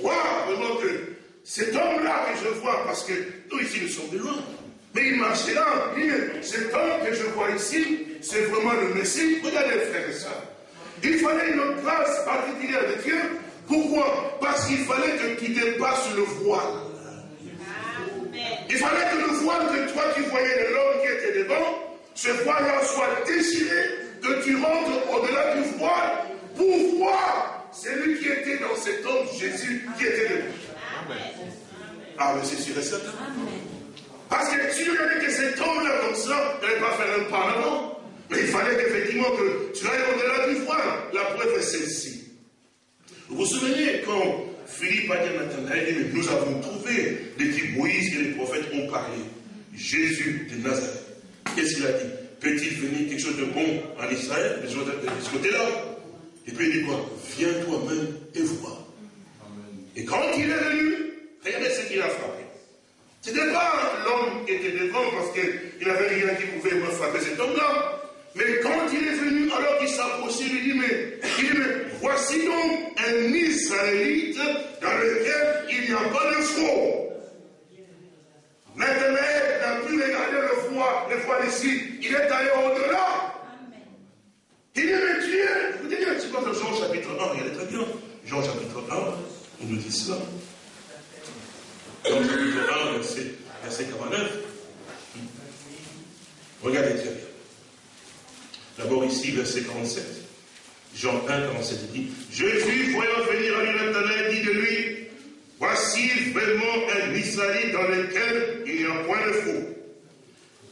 voir vraiment que cet homme-là que je vois, parce que nous ici nous sommes de loin, mais il marchait là, il cet homme que je vois ici, c'est vraiment le Messie. Regardez frère et ça. Il fallait une place particulière de Dieu. Pourquoi? Parce qu'il fallait que tu dépasses le voile. Il fallait que le voile que toi tu voyais de l'homme qui était devant, ce voile-là soit déchiré, que tu rentres au-delà du voile pour voir celui qui était dans cet homme, Jésus, qui était Ah, mais c'est sûr et certain. Parce que si tu regardais que cet homme-là comme ça, tu n'allais pas faire un pas avant. Mais il fallait qu'effectivement que tu ailles au-delà du voile. La preuve est celle-ci. Vous vous souvenez quand Philippe a dit à Nathanaël, nous avons trouvé de qui Moïse et les prophètes ont parlé. Jésus de Nazareth. Qu'est-ce qu'il a dit? Peut-il venir quelque chose de bon en Israël de ce côté-là? Et puis il dit quoi? Viens toi-même et vois. Et quand il est venu, regardez ce qu'il a frappé. Ce n'était pas l'homme qui était devant parce qu'il n'avait rien qui pouvait me frapper cet homme-là. Mais quand il est venu, alors qu'il s'approchait, il dit, mais, il dit, mais voici donc un Israélite dans lequel il n'y a pas de faux. Maintenant, n'a plus regardé le froid, le froid ici, il est allé au-delà. Il dit, mais Dieu, vous dites petit peu de Jean chapitre 1, regardez très bien. Jean chapitre 1, il nous dit cela. Jean chapitre 1, verset, verset 49. Regardez très bien. D'abord ici, verset 47. Jean 1, 47, il dit, Jésus, voyant venir à lui Nathanaël, dit de lui, Voici vraiment un Israélite dans lequel il n'y a point de faux.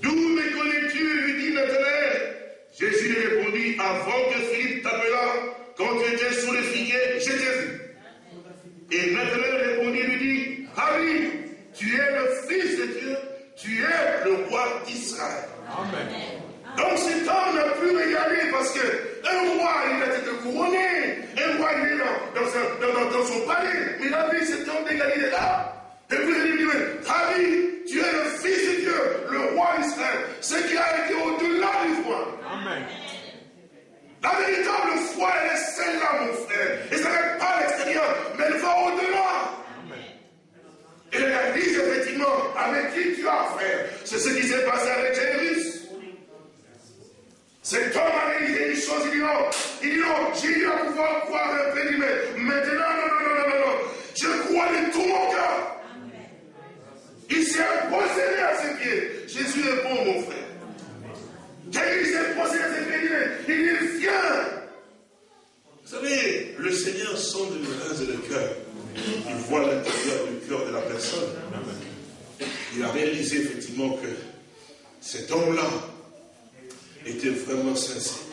D'où me connais-tu lui dit Nathanaël. Jésus lui répondit, avant que Philippe t'appela, quand tu étais sous le figuier, je t'ai vu. Et Nathanaël répondit, lui dit, Harry, tu es le Fils de Dieu, tu es le roi d'Israël. Amen. Donc cet homme n'a plus regardé parce que un roi, il a été couronné. Un roi, il est dans, dans, son palais. Mais il a vu cet homme de Galilée là. Et puis il dit, Rabbi, tu es le Fils de Dieu, le roi d'Israël. Ce qui a été au-delà du roi. Amen. La véritable foi, elle est celle-là, mon frère. Et ça n'est pas à l'extérieur, mais elle va au-delà. Et elle réalise effectivement avec qui tu as affaire. C'est ce qui s'est passé avec Jésus. Cet homme a réalisé une chose, il dit non, il dit non, j'ai dû pouvoir croire un peu, mais maintenant, non, non, non, non, non, je crois de tout mon cœur. Il s'est imposé à ses pieds. Jésus est bon, mon frère. Jésus s'est posé ses il dit, viens. Vous savez, le Seigneur sonde le reins et le cœur. Il voit l'intérieur du cœur de la personne. Il a réalisé effectivement que Cet homme-là était vraiment sincère.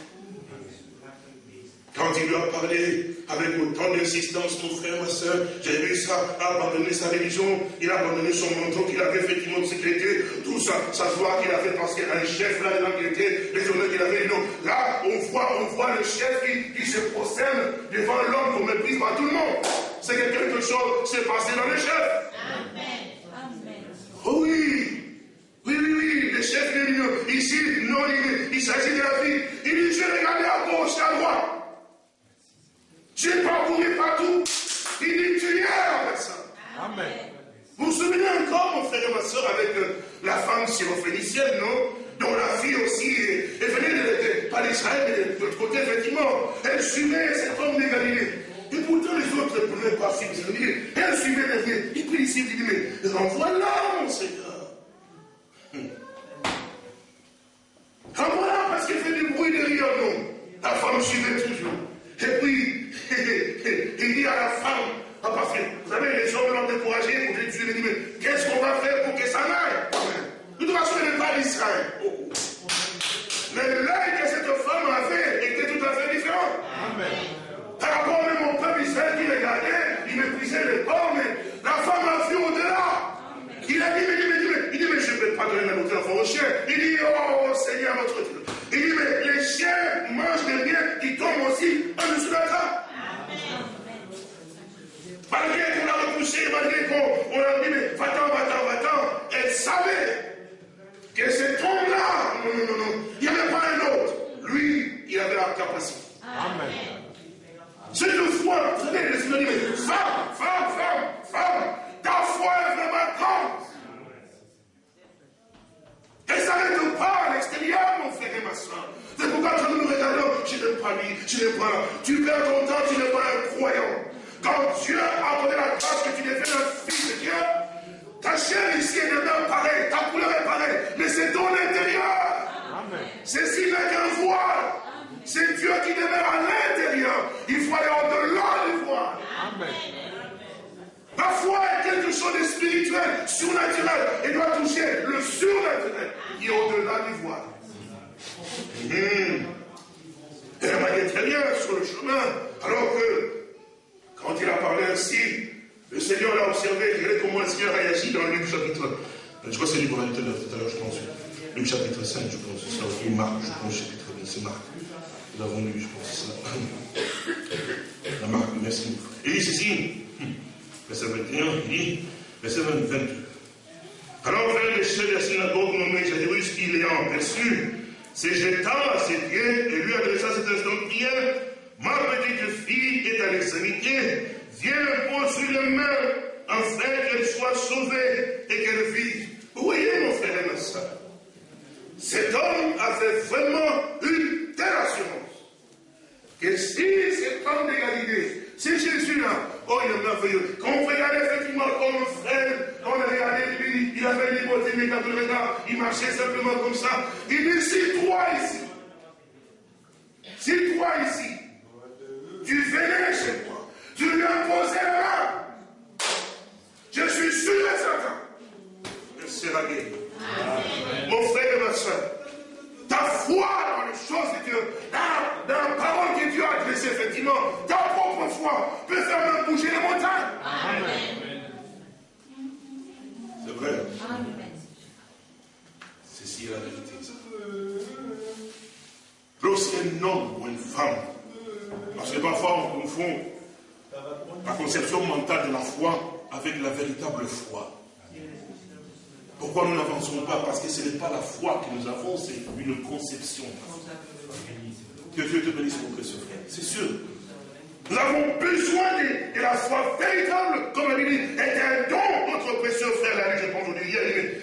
Quand il lui a parlé avec autant d'insistance, mon frère, ma soeur, j'ai vu ça, a abandonné sa religion, il a abandonné son manteau qu'il avait effectivement de sécurité, tout ça, se voit qu'il a fait parce qu'il a un chef là dedans qui était, les honneurs qu'il avait, non. Là, on voit, on voit le chef qui, qui se prosterne devant l'homme qu'on méprise par tout le monde. C'est que quelque chose s'est passé dans le chef. Oh oui, oui, oui, oui, le chef est venu. Ici, non, il, il s'agit de la vie. Il dit, je regardais à gauche, à droite. J'ai parcouru partout. Il dit, tu es la personne. Amen. Vous vous souvenez encore, mon frère et ma soeur, avec euh, la femme syrophénicienne, non? Dont la fille aussi est, est venue de, de- pas d'Israël, mais de, l'autre côté, effectivement. Elle suivait cet homme de Galilée. Et pourtant, les autres ne pouvaient pas Galilée. Elle suivait derrière. Et puis ici, il dit, mais renvoie-la, mon Seigneur. Ta foi dans les choses de Dieu, dans, la parole que Dieu a adressée, effectivement, ta propre foi peut faire même bouger les montagnes. C'est vrai. Ceci est la vérité. Lorsqu'un homme ou une femme, parce que parfois on confond la conception mentale de la foi avec la véritable foi. Pourquoi nous n'avançons pas? Parce que ce n'est pas la foi que nous avons, c'est une conception. Que Dieu te bénisse, mon précieux frère. C'est sûr. Nous avons besoin de, de la foi véritable, comme il dit, est un don, notre précieux frère l'a dit, je pense aujourd'hui,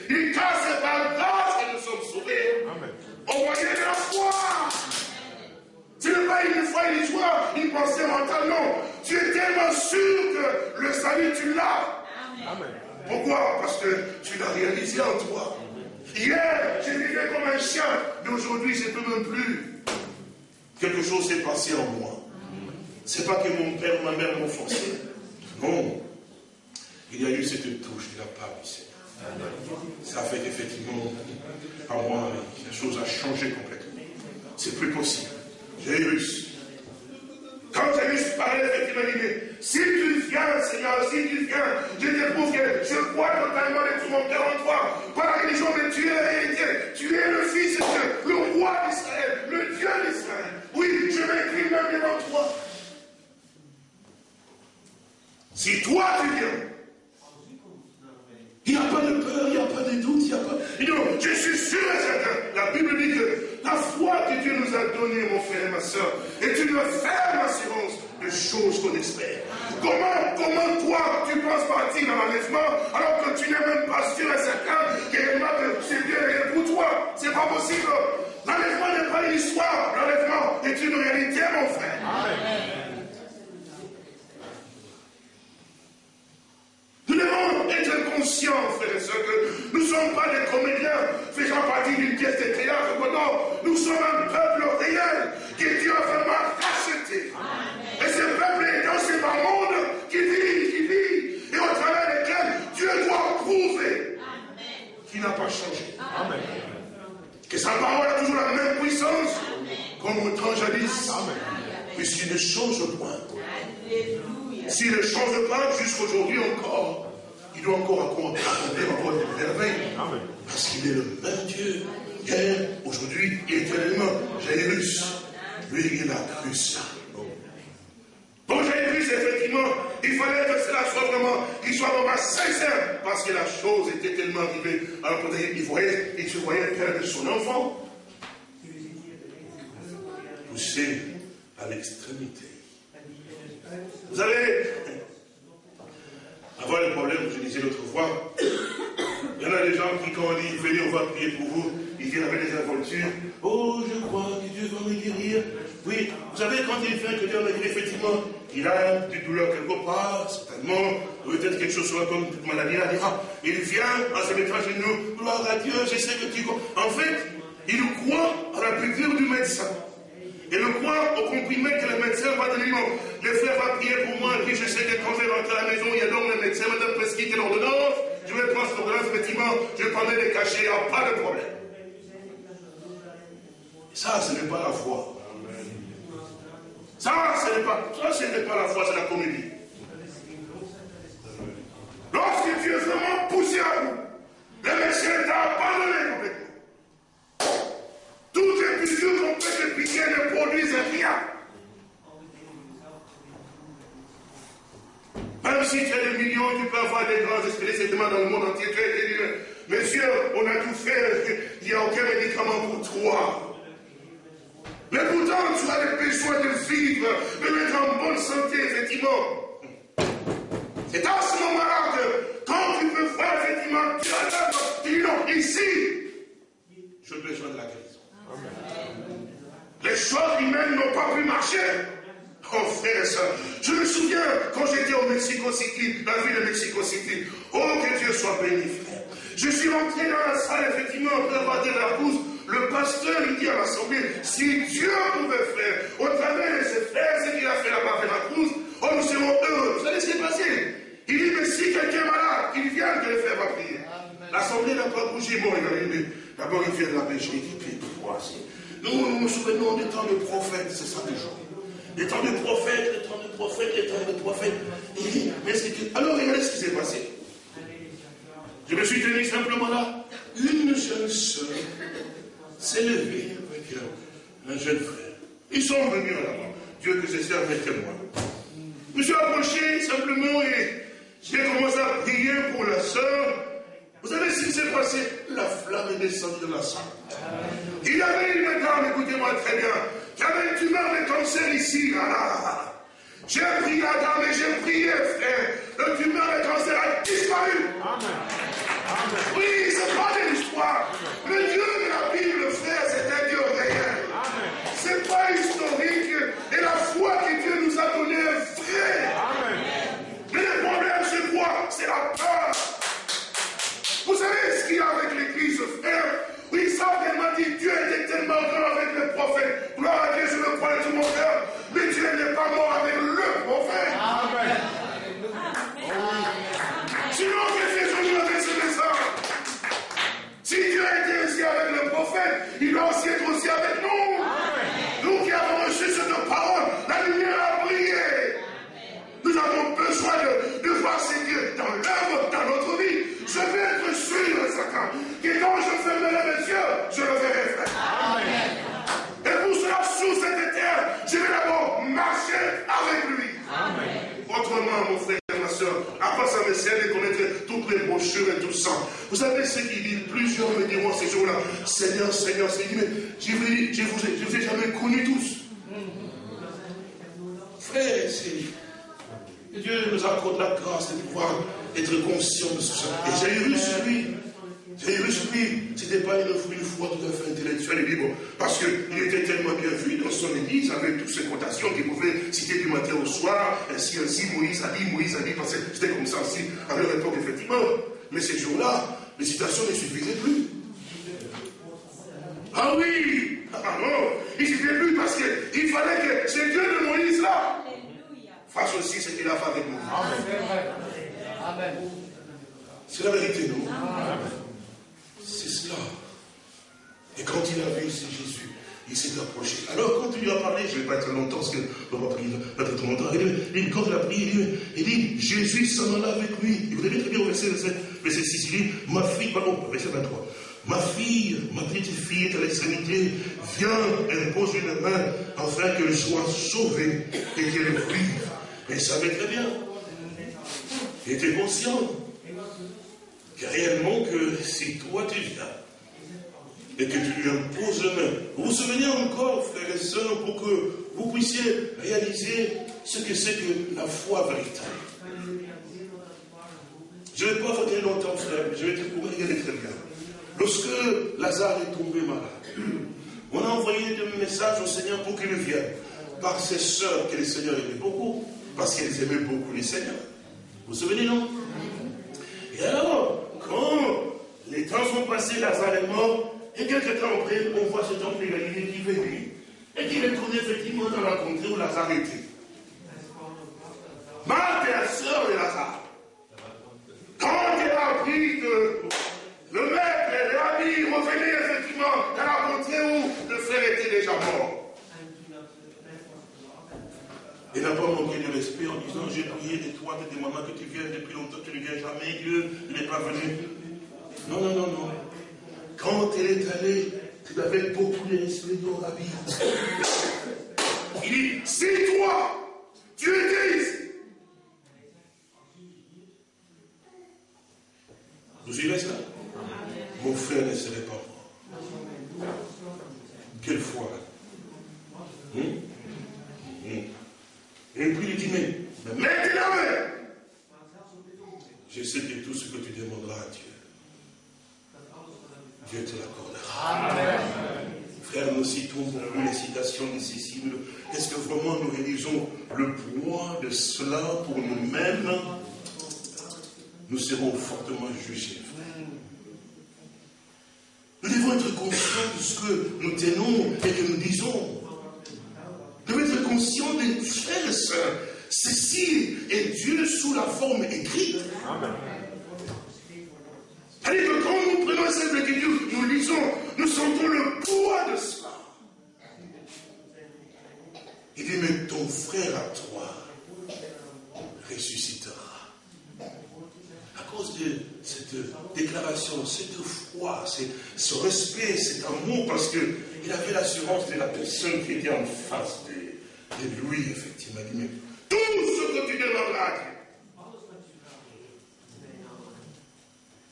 il casse par grâce que nous sommes sauvés. Amen. Au moyen de la foi. Ce n'est pas une foi illusoire, une pensée mentale, non. Tu es tellement sûr que le salut, tu l'as. Amen. Pourquoi? Parce que tu l'as réalisé en toi. Hier, je vivais comme un chien, mais aujourd'hui, je ne peux même plus. Quelque chose s'est passé en moi. C'est pas que mon père ma mère m'ont forcé. Non. Il y a eu cette touche de la part du Seigneur. Ça fait qu'effectivement, à moi, la chose a changé complètement. C'est plus possible. Jairus, quand Jairus parlait, effectivement, il dit, mais si tu viens, Seigneur, si tu viens, je t'éprouve que je crois totalement de tout mon cœur en toi. Par la religion, mais tu es la réalité. Tu es le Fils de Dieu, le roi d'Israël, le Dieu d'Israël. Oui, je m'écris même devant toi. Si toi tu viens, il n'y a pas de peur, il n'y a pas de doute, il n'y a pas. Non, je suis sûr et certain. La Bible dit que la foi que Dieu nous a donnée, mon frère et ma soeur, est une ferme assurance de choses qu'on espère. Comment, comment toi, tu penses partir dans l'enlèvement alors que tu n'es même pas sûr et certain que c'est Dieu pour toi? C'est pas possible. L'enlèvement n'est pas une histoire. L'enlèvement est une réalité, mon frère. Amen. Nous devons être conscients, frères et sœurs, que nous ne sommes pas des comédiens faisant partie d'une pièce de théâtre. Non, nous sommes un peuple réel que Dieu a vraiment racheté. Et ce peuple est dans ce monde qui vit, qui vit, et au travers desquels Dieu doit prouver qu'il n'a pas changé. Amen. Que sa parole a toujours la même puissance comme au temps jadis. Puisqu'il ne change point. S'il ne change pas jusqu'aujourd'hui encore, il doit encore accomplir encore des merveilles. Parce qu'il est le même Dieu, hier, aujourd'hui et éternellement. Jairus, lui, il a cru ça. Bon, Jairus, effectivement, il fallait que cela soit vraiment, qu'il soit vraiment sincère, parce que la chose était tellement arrivée. Alors, il voyait, il se voyait perdre son enfant. Poussé à l'extrémité. Vous savez, avant le problème, je disais l'autre fois, il y en a des gens qui, quand on dit venez, on va prier pour vous, ils viennent avec des aventures. Oh, je crois que Dieu va me guérir. Oui, vous savez, quand il fait que Dieu va me guérir, effectivement, il a des douleurs quelque part, certainement, peut-être quelque chose comme une maladie, il ah, il vient en se mettant à genoux, gloire à Dieu, je sais que tu. En fait, il croit à la piqûre du médecin. Et le croire au comprimé que le médecin va donner. Non, le frère va prier pour moi, puis je sais que quand je vais rentrer à la maison, il y a donc le médecin va prescrit quelle ordonnance. Je vais prendre cette ordonnance, effectivement, je prendre les cachets, il n'y a pas de problème. Ça, ce n'est pas la foi. Ça, ce n'est pas, ça, pas la foi, c'est la comédie. Lorsque tu es vraiment poussé à bout, le médecin t'a abandonné complètement. Piqûres qu'on peut te piquer ne produisent rien. Même si tu as des millions, tu peux avoir des grands spécialistes dans le monde entier. Tu monsieur, on a tout fait, il n'y a aucun médicament pour toi. Mais pourtant, tu as le besoin de vivre, de mettre en bonne santé, effectivement. C'est à ce moment-là que, quand tu peux voir, effectivement, tu as tu dis non, ici, j'ai besoin de la guérison. Les choses humaines n'ont pas pu marcher. Oh frère et soeur, je me souviens quand j'étais au Mexico City, la ville de Mexico City. Oh que Dieu soit béni, frère. Je suis rentré dans la salle, effectivement, après avoir de la. Le pasteur, il dit à l'assemblée, si Dieu pouvait faire, au travers de ses frères, ce qu'il a fait là-bas avec la pousse, oh nous serons heureux. Vous savez ce qui est passé? Il dit, mais si quelqu'un est malade, qu'il vienne que le frère va prier. L'assemblée n'a pas bougé. Bon, il a dit, d'abord il vient de la pêche, il dit, nous, nous nous souvenons des temps de prophètes, c'est ça toujours. Les temps de prophètes, les temps de prophètes, les temps de prophètes. Mais. Alors regardez ce qui s'est passé. Je me suis tenu simplement là. Une jeune soeur s'est levée avec un jeune frère. Ils sont venus là-bas. Dieu que ces sœurs mes témoins. Je me suis approché simplement et j'ai commencé à prier pour la sœur. Vous savez ce qui s'est passé La flamme est descendue de la salle. Il y avait une dame, écoutez-moi très bien, qui avait une tumeur de cancer ici, là, J'ai prié la dame et j'ai prié, frère. Le tumeur de cancer a disparu. Amen. Oui, c'est pas de l'histoire. Le Dieu de la Bible, Dieu était tellement grand avec le prophète. Gloire à Dieu, je le crois de tout mon cœur. Mais Dieu n'est pas mort avec le prophète. Amen. Sinon, qu'est-ce que je lui aurais ça Si Dieu était aussi avec le prophète, il doit aussi être aussi avec nous. Dieu nous accorde la grâce de pouvoir être conscient de ce Et j'ai eu sur lui. J'ai eu sur lui. C'était pas une, foi tout à fait intellectuelle et libre. Parce qu'il était tellement bien vu dans son église, avec toutes ces quotations qu'il pouvait citer du matin au soir. Ainsi, ainsi, Moïse a dit, Moïse a dit, parce que c'était comme ça aussi à leur époque, effectivement. Mais ces jours-là, les citations ne suffisaient plus. Ah oui Ah non Il suffisait plus parce qu'il fallait que ce Dieu de Moïse là fasse aussi ce qu'il a fait avec nous. Amen. C'est la vérité, non? C'est cela. Et quand il a vu, c'est Jésus, il s'est approché. Alors, quand il lui a parlé, je ne vais pas être longtemps, parce que on va prier, être trop longtemps. Il dit, quand il a prié, il dit, Jésus s'en alla avec lui. Et vous avez très bien au verset, verset 6, il dit, ma fille, pardon, verset 23. Ma fille, ma petite fille est à l'extrémité, viens, impose une main afin qu'elle soit sauvée et qu'elle vive. Elle savait très bien. Il était conscient que réellement que si toi tu viens et que tu lui imposes la main, vous vous souvenez encore, frères et sœurs, pour que vous puissiez réaliser ce que c'est que la foi véritable? Je ne vais pas dire longtemps, frère, mais je vais te regarder très bien. Lorsque Lazare est tombé malade, on a envoyé des messages au Seigneur pour qu'il vienne. Par ses sœurs que le Seigneur aimait beaucoup, parce qu'elles aimaient beaucoup le Seigneur. Vous vous souvenez, non? Et alors, quand les temps sont passés, Lazare est mort, et quelques temps après, on voit cet homme de Galilée qui venait, et qui retourne effectivement dans la contrée où Lazare était. Marthe est la sœur de Lazare. Quand elle a appris que le maître et l'ami revenaient effectivement dans la contrée où le frère était déjà mort, il n'a pas manqué de respect en disant J'ai prié de toi, de demandant que tu viennes depuis longtemps, tu ne viens jamais, Dieu, n'est pas venu. Non, non, non, non. Quand elle est allée, tu de respect dans la vie. Il dit Si toi, tu étais ici. Vous suivez cela Mon frère ne serait pas mort. Quelle foi hein? Et puis il dit, mais, mais mettez la main. Je sais que tout ce que tu demanderas à Dieu, Dieu te l'accordera. Frère, nous citons beaucoup les citations nécessibles. Est-ce que vraiment nous réalisons le poids de cela pour nous-mêmes? Nous serons fortement jugés, Nous devons être conscients de ce que nous tenons et que nous disons conscient des frères et sœurs. Ceci est Dieu sous la forme écrite. Amen. Que quand nous prenons cette écriture, nous lisons, nous sentons le poids de cela. Il dit, mais ton frère à toi ressuscitera. À cause de cette déclaration, cette foi, ce respect, cet amour, parce qu'il avait l'assurance de la personne qui était en face de et lui, effectivement, il dit, tout ce que tu demanderas à Dieu.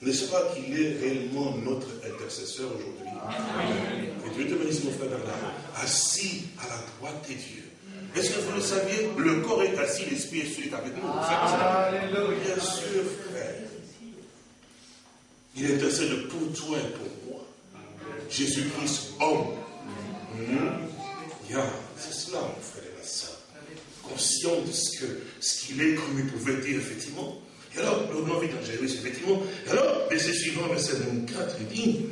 N'est-ce pas qu'il est réellement notre intercesseur aujourd'hui? Et Dieu te bénisse, mon frère Bernard, assis à la droite des dieux. Est-ce que vous le saviez? Le corps est assis, l'esprit est avec nous. Bien sûr, frère. Il intercède pour toi et pour moi. Jésus-Christ, homme. Hmm? C'est cela, conscient de ce qu'il ce qu'il est, comme il pouvait dire, effectivement. Et alors, le nom Jésus, effectivement. Et alors, verset suivant, verset 24, il dit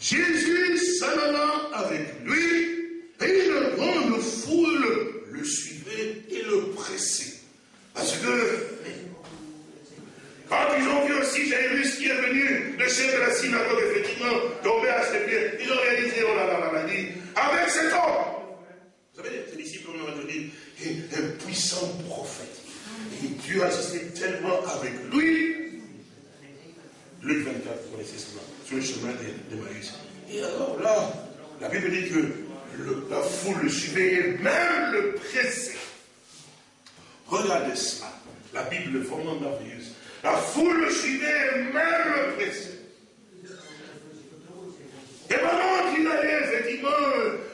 Jésus s'en alla avec lui, et une grande foule le suivait et le pressait. Parce que, quand ils ont vu aussi Jairus qui est venu, le chef de la synagogue, effectivement, tomber à ses pieds, ils ont réalisé, oh là là là dit, avec cet homme. Vous savez, ces disciples ont dit, un puissant prophète. Et Dieu agissait tellement avec lui. Luc 24, vous connaissez cela, sur le chemin de, de Maïs. Et alors là, la Bible dit que la foule le suivait et même le pressait. Regardez cela. La Bible est vraiment merveilleuse. La foule le suivait, même le pressait. Et pendant qu'il allait, effectivement,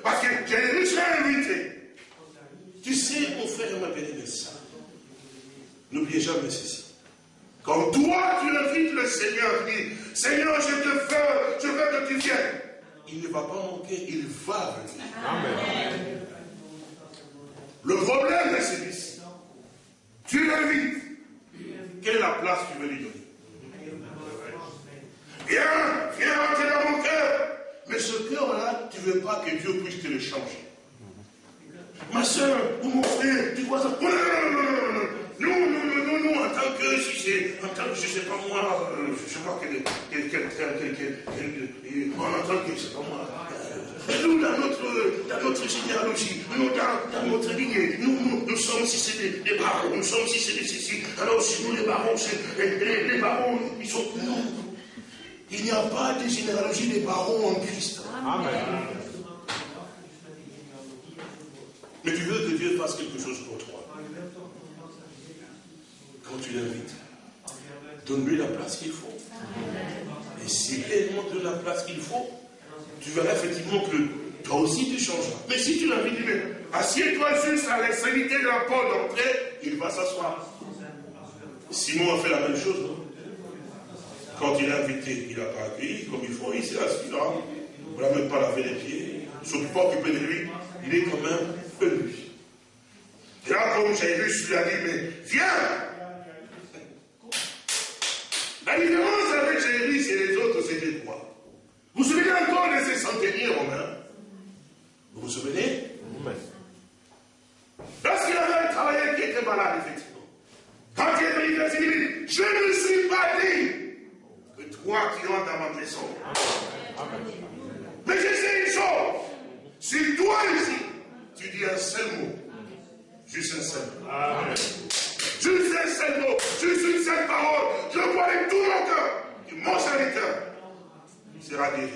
parce que s'est invité. Tu sais, mon frère et ma bien-aimée, n'oubliez jamais ceci. Quand toi, tu invites le Seigneur, tu dis, Seigneur, je te veux, je veux que tu viennes. Il ne va pas manquer, il va venir. Amen. Le problème c'est celui-ci. Tu l'invites. Quelle est la place que tu veux lui donner? Viens, viens rentrer dans mon cœur. Mais ce cœur-là, tu ne veux pas que Dieu puisse te le changer. Ma soeur ou mon frère, tu vois ça. Non, non, non, non, non, non. Nous, nous, nous, nous, nous, en tant que, c'est, en tant que, je sais pas moi, euh, je sais pas quel, quel, quel, quel, quel, quel, en tant que, je sais pas moi, euh, nous, dans notre, généalogie, nous, dans, notre lignée, nous, nous, nous sommes, si c'est des, barons, nous sommes, si c'est des, si, alors si nous, les barons, les, les, barons, ils sont, non. Il n'y a pas de généalogie des barons en Christ. Amen. Mais tu veux que Dieu fasse quelque chose pour toi. Quand tu l'invites, donne-lui la place qu'il faut. Et si réellement donne la place qu'il faut, tu verras effectivement que toi aussi tu changeras. Mais si tu l'invites, assieds-toi juste à l'extrémité de la porte d'entrée, il va s'asseoir. Simon a fait la même chose, non? Quand il a invité, il n'a pas accueilli comme il faut, il s'est assis là. On ne l'a même pas lavé les pieds, il ne s'occupe pas occupé de lui. Il est quand même venu. Et là, comme Jésus lui a dit, mais viens! La différence avec Jésus et les autres, c'était quoi? Vous vous souvenez encore de ces centeniers romains? Vous vous souvenez? Lorsqu'il avait un travailleur qui était malade, effectivement, quand il est venu, il dit, je ne suis pas dit que toi qui entres dans ma maison. Mais je sais une chose. Si toi ici, tu dis un seul mot, juste un seul mot. Juste un seul mot, juste une seule parole, je crois avec tout mon cœur que mon serviteur sera guéri.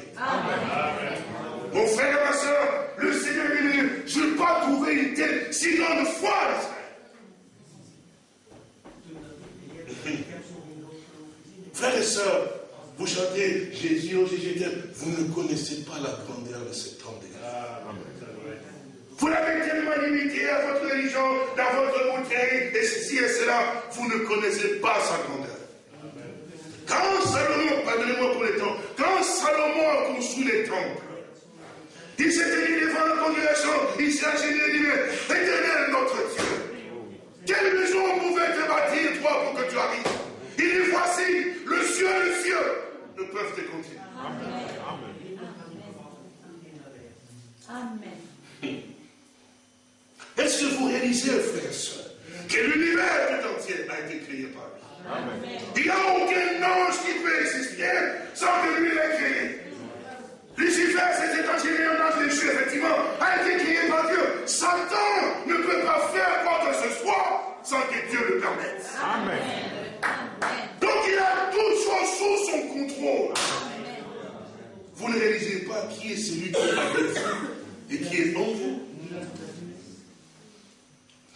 Mon frère et ma soeur, le Seigneur est venu. Je n'ai pas trouvé une telle si grande foi. Frères et sœurs, vous chantez Jésus, oh Jésus, vous ne connaissez pas la grandeur de cet homme de Dieu. Vous l'avez tellement limité à votre religion, dans votre bouteille, et ceci et cela, vous ne connaissez pas sa grandeur. Quand Salomon, pardonnez-moi pour les temps, quand Salomon a construit les temples, il s'est tenu devant la congrégation, il s'est acheté et dit, éternel notre Dieu, quelle maison pouvait te bâtir, toi, pour que tu arrives? Il dit, voici, le ciel le ciel ne peuvent te contenir. Est-ce que vous réalisez, frères et sœurs, que l'univers tout entier a été créé par lui? Il n'y a aucun ange qui peut exister sans que lui l'ait créé. Lucifer, c'était un génie, un ange déchu, effectivement, a été créé par Dieu. Satan ne peut pas faire quoi que ce soit sans que Dieu le permette. Amen. Donc il a toutes choses sous son contrôle. Vous ne réalisez pas qui est celui qui vous et qui est en vous.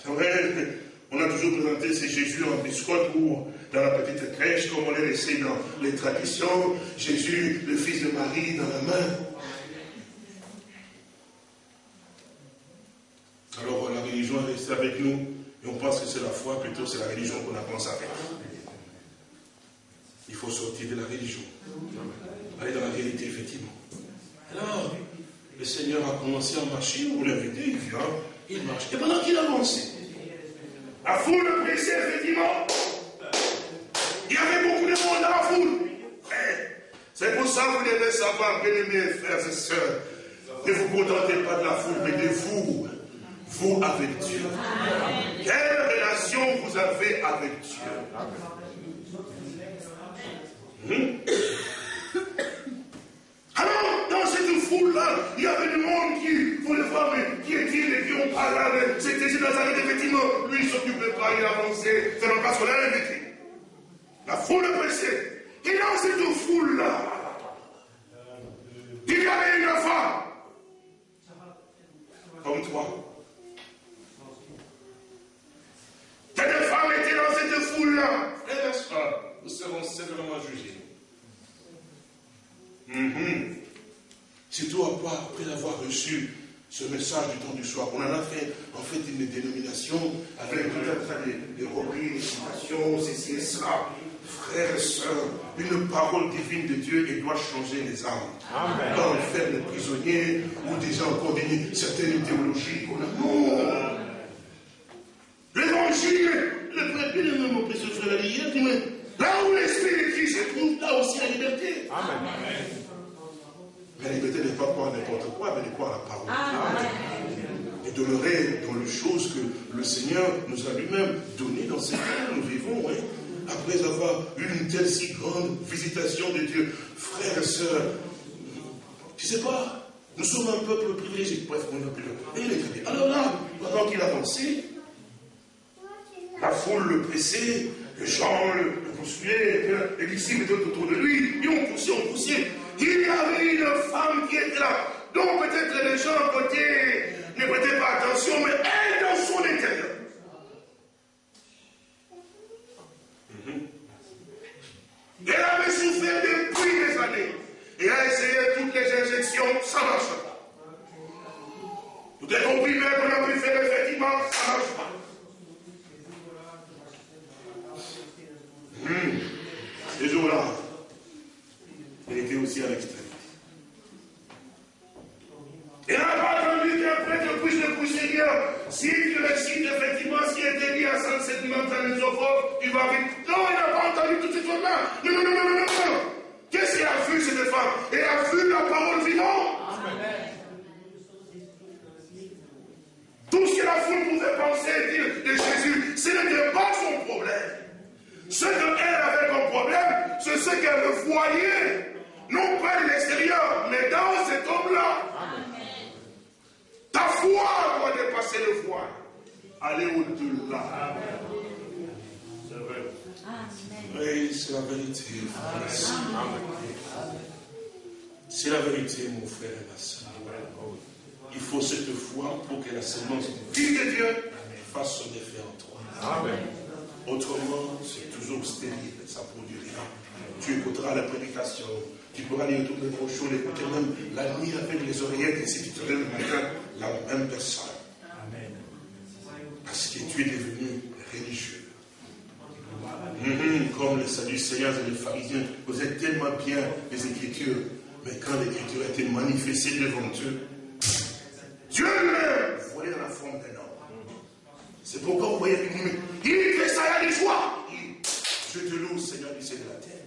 C'est vrai, on a toujours présenté ces Jésus en biscotte ou dans la petite crèche, comme on l'a laissé dans les traditions. Jésus, le fils de Marie, dans la main. Alors la religion est restée avec nous et on pense que c'est la foi, plutôt c'est la religion qu'on a commencé avec. Il faut sortir de la religion. Aller dans la réalité, effectivement. Seigneur a commencé à marcher, vous l'invitez, il vient, il marche. Et pendant qu'il avançait, la foule le pressait, effectivement. Il y avait beaucoup de monde dans la foule. Eh, C'est pour ça que vous devez savoir, bien aimés frères et sœurs, ne vous contentez pas de la foule, mais de vous. Vous avec Dieu. Quelle relation vous avez avec Dieu? Hmm? il y avait du monde qui voulait voir, mais qui est-il? Et qui on parle avec. C'était Jésus Nazareth, effectivement. Lui, il ne s'occupait pas, il avançait, faisant pas son invité. La foule pressait. Et dans cette foule-là, il avait une femme. Comme toi. Tes femmes étaient dans cette foule-là. Frères et euh, nous serons sévèrement jugés. -hmm. Surtout après avoir reçu ce message du temps du soir. On en a fait en fait une dénomination avec tout un tas de, des citations, ceci et cela. Frères et sœurs, une parole divine de Dieu, elle doit changer les âmes. Amen. Dans le faire des prisonniers ou des gens donné certaines théologies qu'on a. Non L'évangile, le bien aimé, mon précieux frère, hier, dit, mais là où l'Esprit de Christ se trouve, là aussi la liberté. Amen. Mais la liberté n'est pas croire n'importe quoi, mais de croire la parole. Et demeurer dans les choses que le Seigneur nous a lui-même données dans ces temps où nous vivons, oui. Après avoir eu une telle si grande visitation de Dieu, frères et sœurs, je ne sais pas, nous sommes un peuple privilégié. Bref, on a plus Et il est très bien. Alors là, pendant qu'il avançait, la foule le pressait, les gens le, le poursuivaient, les disciples étaient autour de lui, et on poussait, on poussait. Il y avait une femme qui était là, dont peut-être les gens à côté ne prêtaient pas attention, mais elle dans son intérieur. Mhm. Elle avait souffert depuis des années. Et a essayé toutes les injections, ça ne marche pas. Tout est compris, mais qu'on a pu faire effectivement, ça ne marche pas. Hmm. Ce jour-là, elle était aussi à l'extrémité. Elle n'a pas attendu qu'un prêtre puisse le pousser dire si tu récites effectivement ce qui était dit à Saint Sédimentanisophore, tu vas vite. Non, il n'a pas entendu toute cette chose-là. Non, non, non, non, non, non, non. Qu'est-ce qu'elle a vu, cette femme? Elle a vu la parole vivante. Tout ce que la foule pouvait penser et dire de Jésus, ce n'était pas son problème. Ce qu'elle avait comme problème, c'est ce qu'elle voyait, non pas de l'extérieur, mais dans cet homme-là. Ta foi doit dépasser le voile. Aller au-delà. C'est vrai. Oui, c'est la vérité. C'est la vérité, mon frère et ma soeur. Il faut cette foi pour que la semence vive de Dieu fasse son effet en toi. Amen. Autrement, c'est toujours stérile, ça produit rien. Tu écouteras la prédication, tu pourras lire toutes les brochures, écouter même la nuit avec les oreillettes, et si tu te lèves le matin, la même personne. Parce que tu es devenu religieux. Mhm, comme les Sadducéens et les pharisiens, vous êtes tellement bien les Écritures, mais quand l'Écriture a été manifestée devant eux, Dieu lui-même volait dans la forme d'un homme. C'est pourquoi vous voyez qu'il il fait ça à des joie. Il- Je te loue, Seigneur du ciel et de la terre.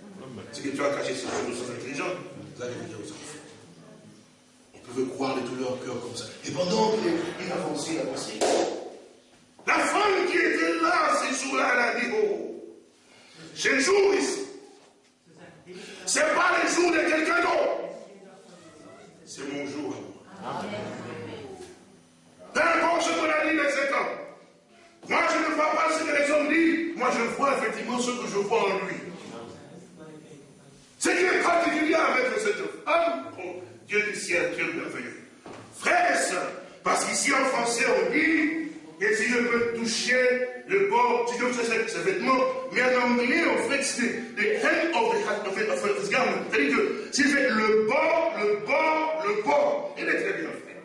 Ce que tu as caché sur nous sommes intelligents, vous allez le dire aux enfants. Ils peuvent croire de tout leur cœur comme ça. Et pendant qu'il avançait, il avançait. La femme qui était là ces jours-là, elle a dit, oh, ce jour ici, c'est pas le jour de quelqu'un d'autre. C'est mon jour à moi. Peu importe ce qu'on a dit dans cet homme. Moi, je ne vois pas ce que les hommes disent. Moi, je vois effectivement ce que je vois en lui. Ce qui est particulier avec cet homme, oh, Dieu du ciel, Dieu merveilleux. Frères et sœurs, parce qu'ici en français, on dit que si je peux toucher le bord, si je peux toucher ses vêtements, mais en anglais, en fait, c'est the hem of the hat, en fait, en fait. C'est-à-dire que si je fais le bord, le bord, le bord, il est très bien fait.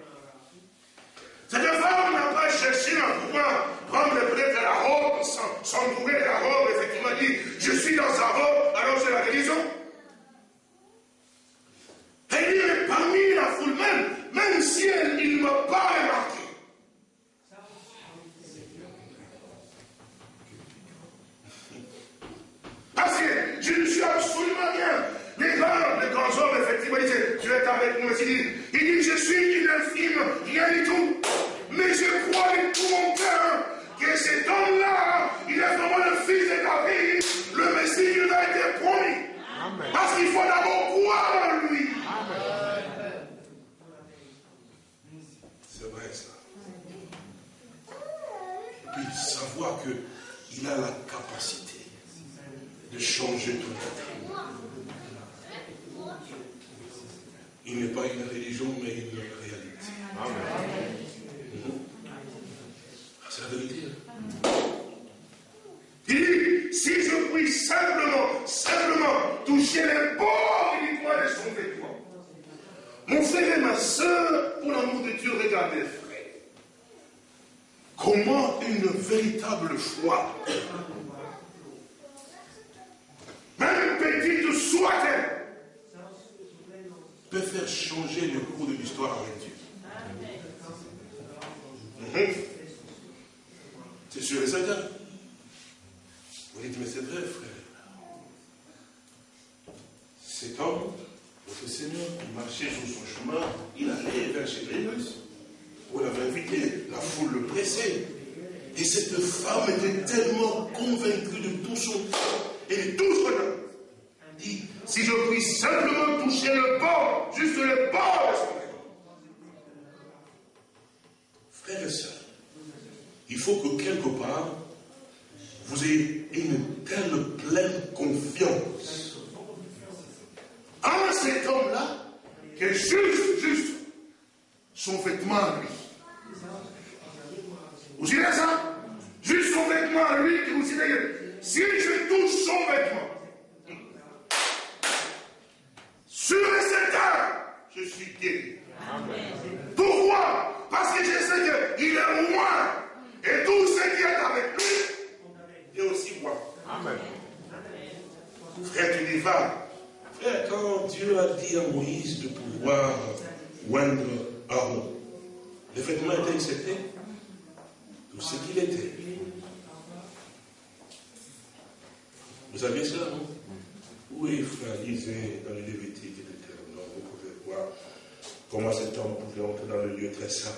Cette femme n'a pas cherché à pouvoir prendre peut-être la robe, s'en- s'entourer de la robe, effectivement, dit Je suis dans sa robe, alors c'est la guérison. Mais parmi la foule même, même si elle, il ne m'a pas remarqué. Parce que je ne suis absolument rien. Les grands, les grands hommes, effectivement, disaient, tu es avec nous. Il dit, il dit, je suis une infime, rien du tout. Mais je crois de tout mon cœur que cet homme-là, il est vraiment le fils de David, le Messie qui nous a été promis. Amen. Parce qu'il faut d'abord croire en lui. C'est vrai ça. Et puis savoir qu'il a la capacité de changer tout le temps. Il n'est pas une religion, mais une réalité. Ah, C'est la vérité. Il dit, si je puis simplement, simplement toucher les bords du doigt de son Mon frère et ma soeur, pour l'amour de Dieu, regardez, frère. Comment une véritable foi, même petite soit-elle, peut faire changer le cours de l'histoire avec Dieu. Mhm. C'est sûr et certain. Vous dites, mais c'est vrai, frère. Cet homme, votre Seigneur, marchait sur son chemin, il allait vers chez Jésus. On l'avait invité, la foule le pressait. Et cette femme était tellement convaincue de tout son et de tout son âme. Dit, si je puis simplement toucher le bord, juste le bord. Frères et sœurs, il faut que quelque part, vous ayez une telle pleine confiance en cet homme-là que juste, juste, son vêtement à lui. Vous savez ça? Juste son vêtement à lui, que vous que si je touche son vêtement, sur et certain, je suis guéri. Pourquoi? Parce que je sais qu'il est moi. Et tout ce qui est avec lui est aussi moi. Amen. Frère, tu. Quand Dieu a dit à Moïse de pouvoir oindre Aaron, le vêtement était accepté Tout ce qu'il était. Vous savez cela, non? Oui, frère, lisez dans les Lévitique vous pouvez voir comment cet homme pouvait entrer dans le lieu très saint.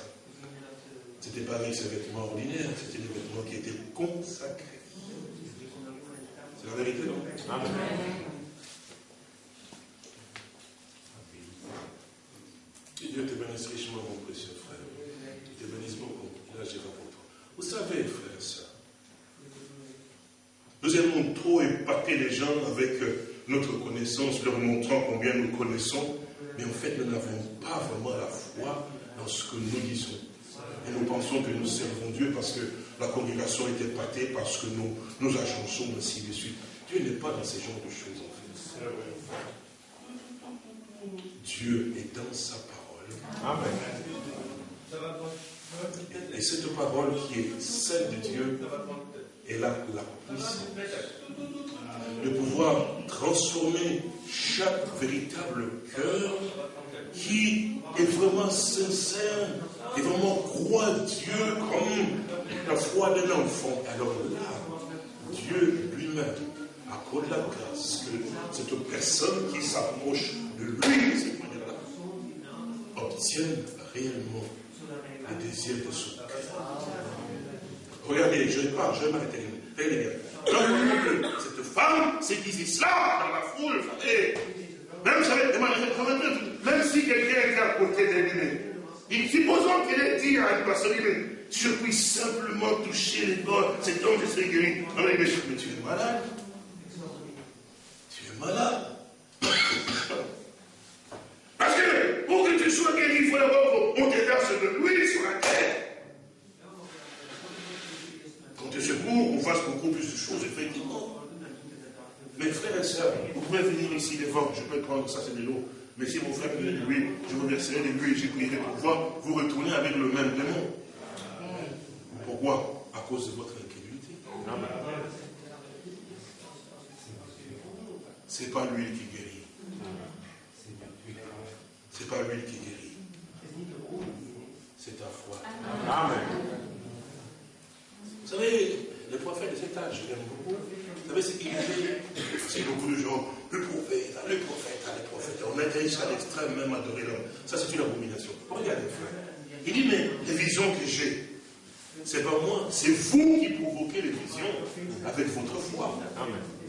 Ce n'était pas avec ses vêtements ordinaires, c'était des vêtements qui étaient consacrés. C'est la vérité, non? Que Dieu te bénisse richement, mon précieux frère. Il te bénisse beaucoup. Il agira pour toi. Vous savez, frère et sœurs, nous aimons trop épater les gens avec euh, notre connaissance, leur montrant combien nous connaissons, mais en fait, nous n'avons pas vraiment la foi dans ce que nous disons. Et nous pensons que nous servons Dieu parce que la congrégation est épatée, parce que nous, nous agençons, ainsi de suite. Dieu n'est pas dans ce genre de choses, en fait. Dieu est dans sa parole. Et cette parole qui est celle de Dieu, elle a la puissance de pouvoir transformer chaque véritable cœur qui est vraiment sincère et vraiment croit Dieu comme la foi d'un enfant. Alors là, Dieu lui-même accorde la grâce que cette personne qui s'approche de lui, de cette manière-là, obtienne réellement le désir de son cœur. Regardez, je parle, je vais m'arrêter. Cette femme dit cela dans la foule. Et même, même si quelqu'un est à côté de lui, il supposons qu'il ait dit à une personne, mais je puis simplement toucher les bords, cet homme, je serai guéri. On a dit, mais tu es malade. Tu es malade. Parce que pour que tu sois guéri, il faut d'abord qu'on te verse de l'huile sur la terre. Quand tu secours, on fasse beaucoup plus de choses, effectivement. Mes frères et sœurs, vous venir ici devant, je peux prendre ça, c'est de l'eau. Mais si mon frère de l'huile, je vous verserai de l'huile et j'ai prierai pour voir, vous retourner avec le même démon. Pourquoi? À cause de votre incrédulité. C'est pas l'huile qui guérit. C'est pas l'huile qui guérit. C'est ta foi. Amen. Vous savez, le prophète de cet âge, je l'aime beaucoup. Vous savez ce qu'il disait C'est beaucoup de gens, le prophète, le prophète, le prophète. On est jusqu'à l'extrême même adorer l'homme. Ça, c'est une abomination. Regardez, frère. Il dit, mais les visions que j'ai, c'est pas moi, c'est vous qui provoquez les visions avec votre foi.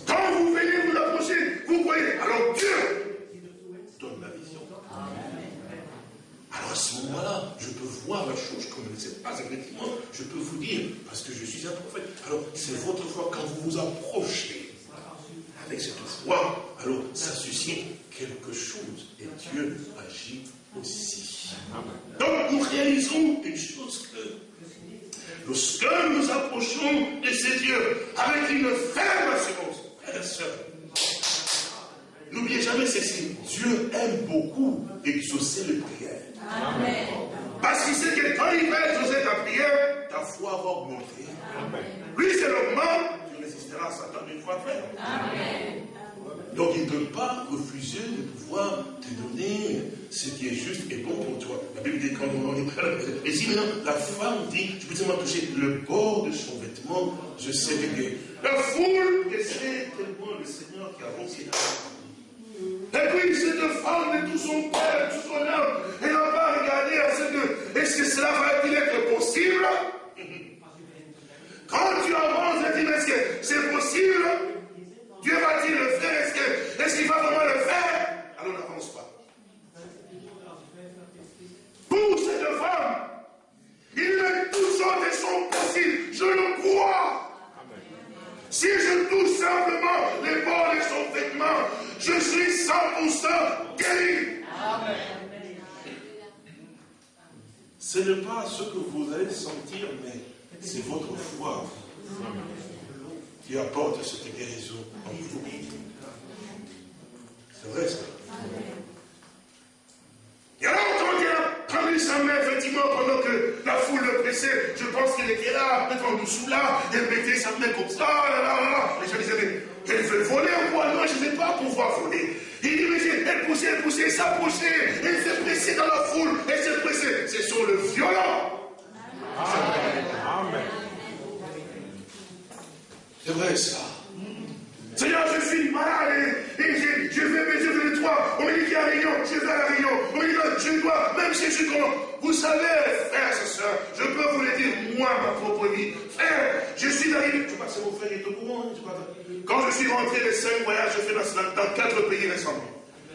Quand vous venez vous approcher, vous voyez, alors Dieu Donne la vision. Alors à ce moment-là, je peux voir la chose comme elle ne sait pas effectivement. Je peux vous dire, parce que je suis un prophète. Alors c'est votre foi quand vous vous approchez avec cette foi. Alors ça suscite quelque chose. Et Dieu agit aussi. Donc nous réalisons une chose que lorsque nous approchons de ces dieux avec une ferme assurance, frères et sœurs, n'oubliez jamais ceci. Dieu aime beaucoup exaucer les prières. Parce qu'il sait que quand il va exaucer ta prière, ta foi va augmenter. Lui, c'est le Satan une fois fait. Donc il ne peut pas refuser de pouvoir te donner ce qui est juste et bon pour toi. La Bible dit quand on est prêt, et si maintenant la femme dit, je peux seulement toucher le bord de son vêtement, je sais que la foule essaie tellement le Seigneur qui avance et puis cette femme de tout son cœur, tout son âme, elle n'a pas regardé à ce que, est-ce que cela va-t-il être possible? Quand tu avances, tu dis, est-ce que c'est possible? Dieu va-t-il le faire Est-ce qu'il va vraiment le faire? Alors n'avance pas. Pour cette femme, il met toutes sortes de sont possibles. Je le crois. Si je touche simplement les bords de son vêtement, je suis 100% guéri. Ce n'est pas ce que vous allez sentir, mais c'est votre foi qui apporte cette guérison en vous. C'est vrai ça. Et alors, quand il a pris sa main, effectivement, pendant que la foule le pressait, je pense qu'il était là, peut-être en dessous là, elle mettait sa main comme ça, là, là, là, Les gens disaient, mais elle veut voler ou quoi Non, je ne sais pas pouvoir voler. Il dit, mais elle poussait, elle poussait, elle s'approchait, elle s'est pressée dans la foule, elle s'est pressée. C'est sur le violent. Amen. C'est vrai ça. Seigneur, je suis malade et, je, vais mes yeux de toi. On me dit qu'il y a réunion, je vais à la réunion. On me dit que je dois, même si je suis comment. Vous savez, frère, et je peux vous le dire, moi, ma propre vie. Frère, je suis arrivé. Je sais mon frère est au courant. Quand je suis rentré les cinq voyages, je fais dans, dans quatre pays récemment.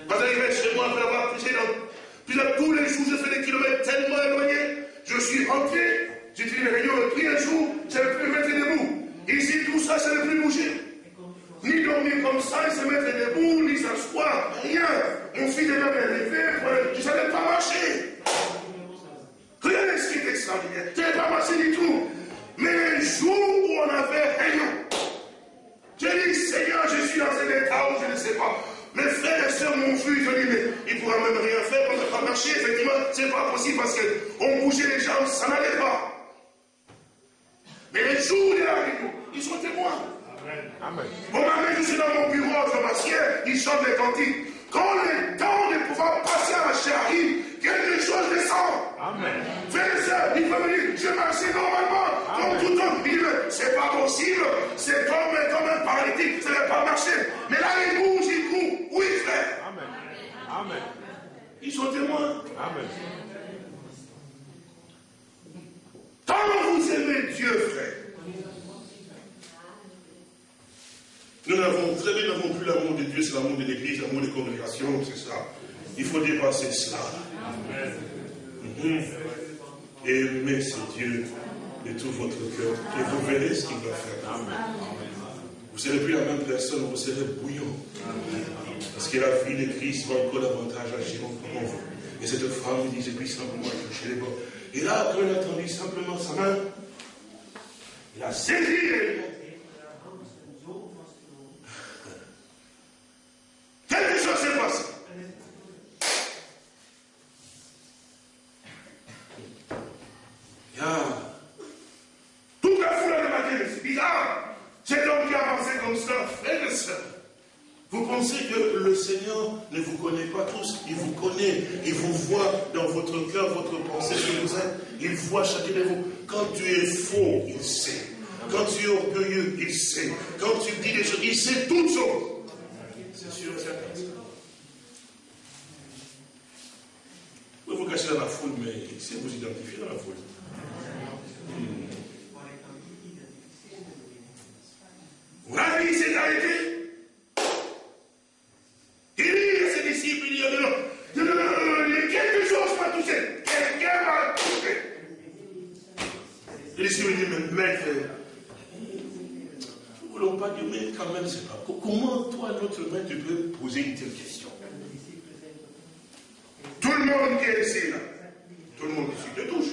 Quand j'arrivais chez moi après avoir prêché dans. Tous les jours, je fais des kilomètres tellement éloignés. Je suis rentré, j'ai dit les réunions, pris un jour, je ne plus mettre debout. Ici, tout ça, ça ne plus bouger ni dormir comme ça, il se mettre debout, ni s'asseoir, rien. Mon fils est même élevé, ne savais pas marcher. Rien ce qui est extraordinaire. Je n'avais pas marché du tout. Mais le jour où on avait rien, j'ai dit, Seigneur, je suis dans un état où je ne sais pas. Mes frères et sœurs m'ont vu, je dis, mais il ne pourra même rien faire, on ne pas marcher. Effectivement, ce n'est pas possible parce qu'on bougeait les jambes, ça n'allait pas. Mais les jours de la réunion, ils sont témoins. Amen. Bon, maintenant, je suis dans mon bureau, je m'assieds, il chante les cantiques. Quand le temps de pouvoir passer à la chérie, quelque chose descend. Amen. Frère il peut me dire, je marchais normalement, comme tout homme. Il dit, c'est pas possible, c'est comme, comme un paralytique, ça ne va pas marcher. Mais là, il bouge, il court. Oui, frère. Amen. Amen. Ils sont témoins. Amen. Quand vous aimez Dieu, frère, Nous n'avons, vous savez, n'avons plus l'amour de Dieu, c'est l'amour de l'Église, l'amour des congrégations, c'est ça. Il faut dépasser cela. Mhm. Aimez ce Dieu de tout votre cœur et vous verrez ce qu'il va faire. Vous ne serez plus la même personne, vous serez bouillant. Parce que la vie de Christ va encore davantage agir en vous. Et cette femme dit, pris simplement toucher les bords. Et là, quand elle a tendu simplement sa main, il a saisi Quelque chose s'est passé. Vous pensez que le Seigneur ne vous connaît pas tous, il vous connaît, il vous voit dans votre cœur, votre pensée, ce que vous êtes, il voit chacun de vous. Quand tu es faux, il sait. Quand tu es orgueilleux, il sait. Quand tu dis des choses, il sait toutes choses. Vous vous cachez dans la foule, mais sait vous identifier dans la foule. L'avez dit, c'est arrêté. Il dit à ses disciples, il dit, non, non, non, non, non, quelque chose m'a touché. Quelqu'un m'a touché. Les disciples disent, mais maître, nous ne voulons pas dire, mais quand même, c'est pas. Comment toi, notre maître, tu peux poser une telle question? Tout le monde qui est ici, là, tout le monde ici te touche.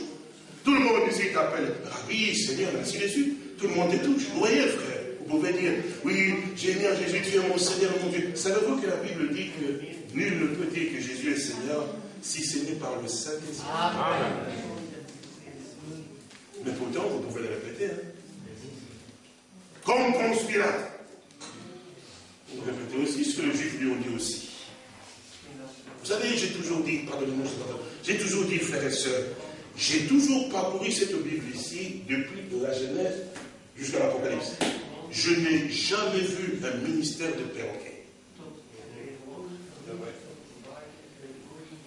Tout le monde ici t'appelle Rabbi, Seigneur, ainsi de suite. Tout le monde te touche. Vous voyez, frère Vous pouvez dire, oui, j'ai mis à Jésus, tu es mon Seigneur, mon Dieu. Savez-vous que la Bible dit que nul ne peut dire que Jésus est Seigneur si ce n'est par le Saint-Esprit? Mais pourtant, vous pouvez le répéter. Hein. Comme Ponce Pilate. Vous répétez aussi ce que les Juifs lui ont dit aussi. Vous savez, j'ai toujours dit, pardonnez-moi, j'ai toujours dit, frères et sœurs, j'ai toujours parcouru cette Bible ici, depuis la Genèse jusqu'à l'Apocalypse. Je n'ai jamais vu un ministère de perroquet.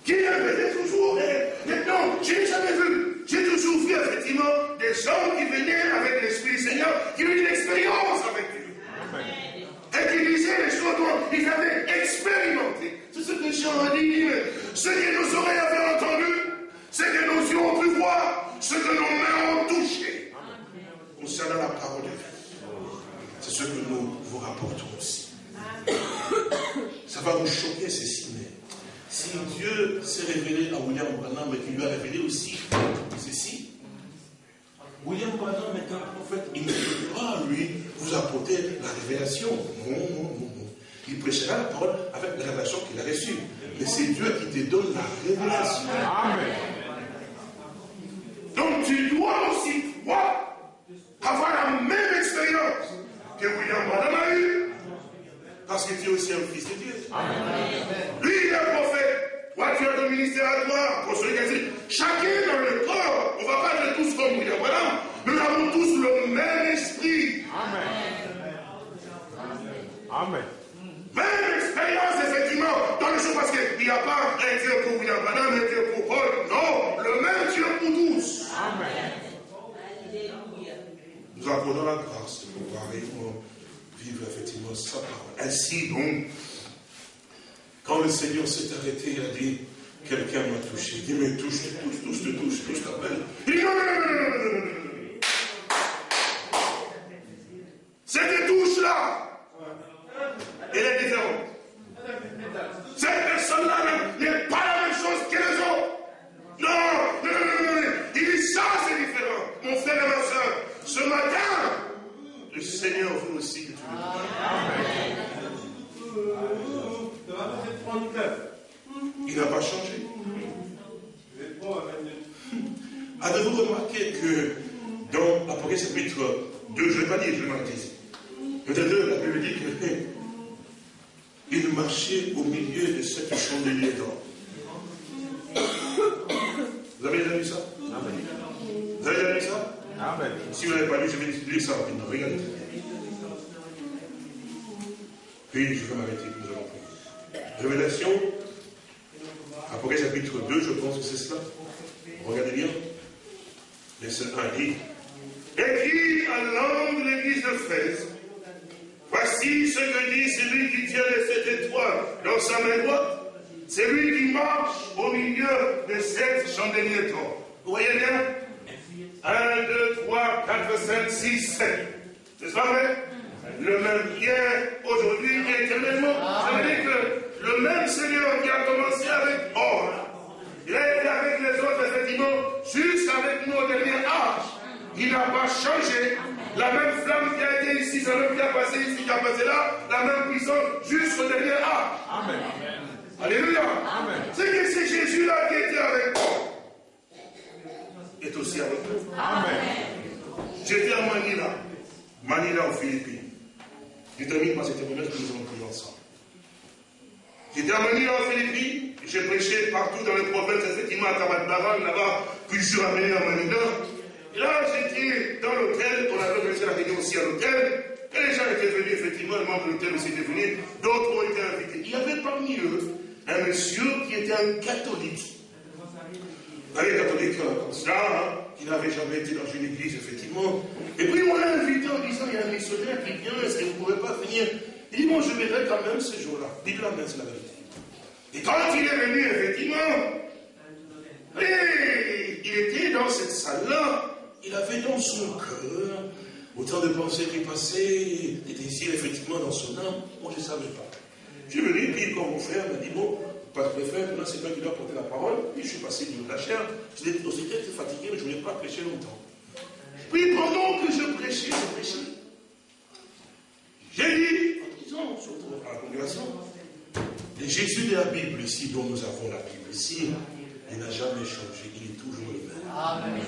Qui avait toujours, non, je n'ai jamais vu. J'ai toujours vu effectivement des gens qui venaient avec l'Esprit Seigneur, qui ont eu une expérience avec Dieu. Et qui disaient les choses dont ils avaient expérimenté. C'est ce que Jean a dit. Ce que nos oreilles avaient entendu, ce que nos yeux ont pu voir, ce que nos mains ont touché. Concernant la parole de Dieu. C'est ce que nous vous rapportons aussi. Ça va vous choquer, ceci, mais si Dieu s'est révélé à William Branham et qu'il lui a révélé aussi ceci, William Branham est un prophète, il ne peut pas, lui, vous apporter la révélation. Non, non, non, non. Il prêchera la parole avec la révélation qu'il a reçue. Mais c'est Dieu qui te donne la révélation. Amen. Donc tu dois aussi, toi, avoir la même expérience que William Branham a eue. Parce que tu es aussi un fils de Dieu. Lui, il est un prophète. Toi, tu as ton ministère à toi, pour celui qui a dit, chacun dans le corps, on ne va pas être tous comme William Branham. Nous avons tous le même esprit. Amen. Amen. Même expérience, effectivement, dans le jour, parce qu'il n'y a pas un Dieu pour William Branham, un Dieu pour Paul. Non, le même Dieu pour tous. Amen. Nous accordons la grâce de pouvoir vivre effectivement sa parole. Ainsi donc, quand le Seigneur s'est arrêté, il a dit, quelqu'un m'a touché. Il mais touche, touche, touche, touche, touche, touche ta belle. Il dit, non, non, non, non, non, non, non. Cette touche-là, elle est différente. Cette personne-là n'est pas la même chose que les autres. Non, non, non, non, non. Il dit ça, c'est différent. Mon frère et ma soeur, ce matin, le Seigneur veut aussi que tu le Il n'a pas changé. Avez-vous remarqué que dans Apocalypse chapitre 2, je ne vais pas dire, je vais ici. Peut-être la Bible dit qu'il marchait au milieu de cette chandelier d'or. Vous avez déjà vu ça? Vous avez déjà vu ça? Si vous n'avez pas lu, je vais lire ça rapidement. Regardez. Puis je vais m'arrêter, nous allons prier. Révélation, Apocalypse chapitre 2, je pense que c'est cela. Regardez bien. Verset 1 dit Écrit à l'ange de l'église de Fraise, voici ce que dit celui qui tient les sept étoiles dans sa main droite. C'est lui qui marche au milieu de sept chandeliers d'or. Vous voyez bien? 1, 2, 3, 4, 5, 6, 7. C'est pas vrai? Le même hier, aujourd'hui et éternellement. Ça veut dire que le même Seigneur qui a commencé avec or, il a été avec les autres, effectivement, juste avec nous au dernier âge. Il n'a pas changé. La même flamme qui a été ici, la même qui a passé ici, qui a passé là, la même puissance jusqu'au dernier âge. Amen. Alléluia. C'est que c'est Jésus-là qui était avec nous. Est aussi avec nous. Amen. J'étais à Manila. Manila aux Philippines. Je termine par cette témoignage que nous allons prier ensemble. J'étais à Manila aux Philippines. J'ai prêché partout dans les provinces, effectivement à Tabatbaran, là-bas, puis je suis ramené à Manila. Et là, j'étais dans l'hôtel, on avait organisé la réunion aussi à l'hôtel, et les gens étaient venus, effectivement, les membres de l'hôtel aussi étaient venus, d'autres ont été invités. Il y avait parmi eux un monsieur qui était un catholique. Un catholique comme ça, hein, qui n'avait jamais été dans une église, effectivement. Et puis on l'a invité en disant, il y a un missionnaire qui vient, est-ce que vous ne pouvez pas venir? Il dit, bon, je verrai quand même ce jour-là. Dites-la même, c'est la vérité. Et quand il est venu, effectivement, il était dans cette salle-là, il avait dans son cœur autant de pensées qui passaient, des désirs effectivement dans son âme. Moi, je ne savais pas. Je suis venu, puis quand mon frère m'a dit, bon, pas de frère, maintenant c'est toi qui dois porter la parole. Puis je suis passé de la chair. J'étais aussi très fatigué, mais je ne voulais pas prêcher longtemps. Puis pendant que je prêchais, je prêchais. J'ai dit, disons, surtout à la congrégation, Jésus de la Bible ici, dont nous avons la Bible ici, il n'a jamais changé, il est toujours le même.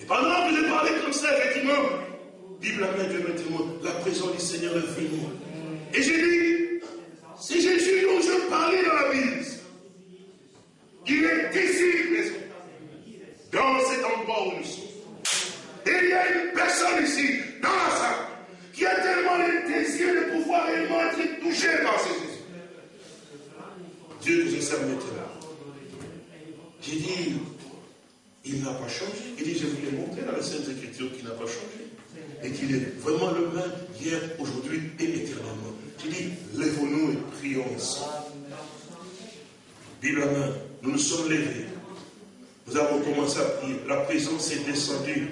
Et pendant que je parlais comme ça, effectivement, Bible la main, Dieu témoin, la présence du Seigneur est venue. Et j'ai dit, c'est Jésus dont je parlais dans la Bible. Il est ici. Dans cet endroit où nous sommes. Et il y a une personne ici, dans la salle, qui a tellement le désir de pouvoir réellement être touché par ce Jésus. Dieu je sers maintenant. J'ai dit, il n'a pas changé. Il dit, je vous l'ai montré dans la Sainte Écriture qu'il n'a pas changé. Et qu'il est vraiment le même hier, aujourd'hui et éternellement. J'ai dit, lèvons-nous et prions ensemble. Bible la main, nous nous sommes levés. Nous avons commencé à prier. La présence est descendue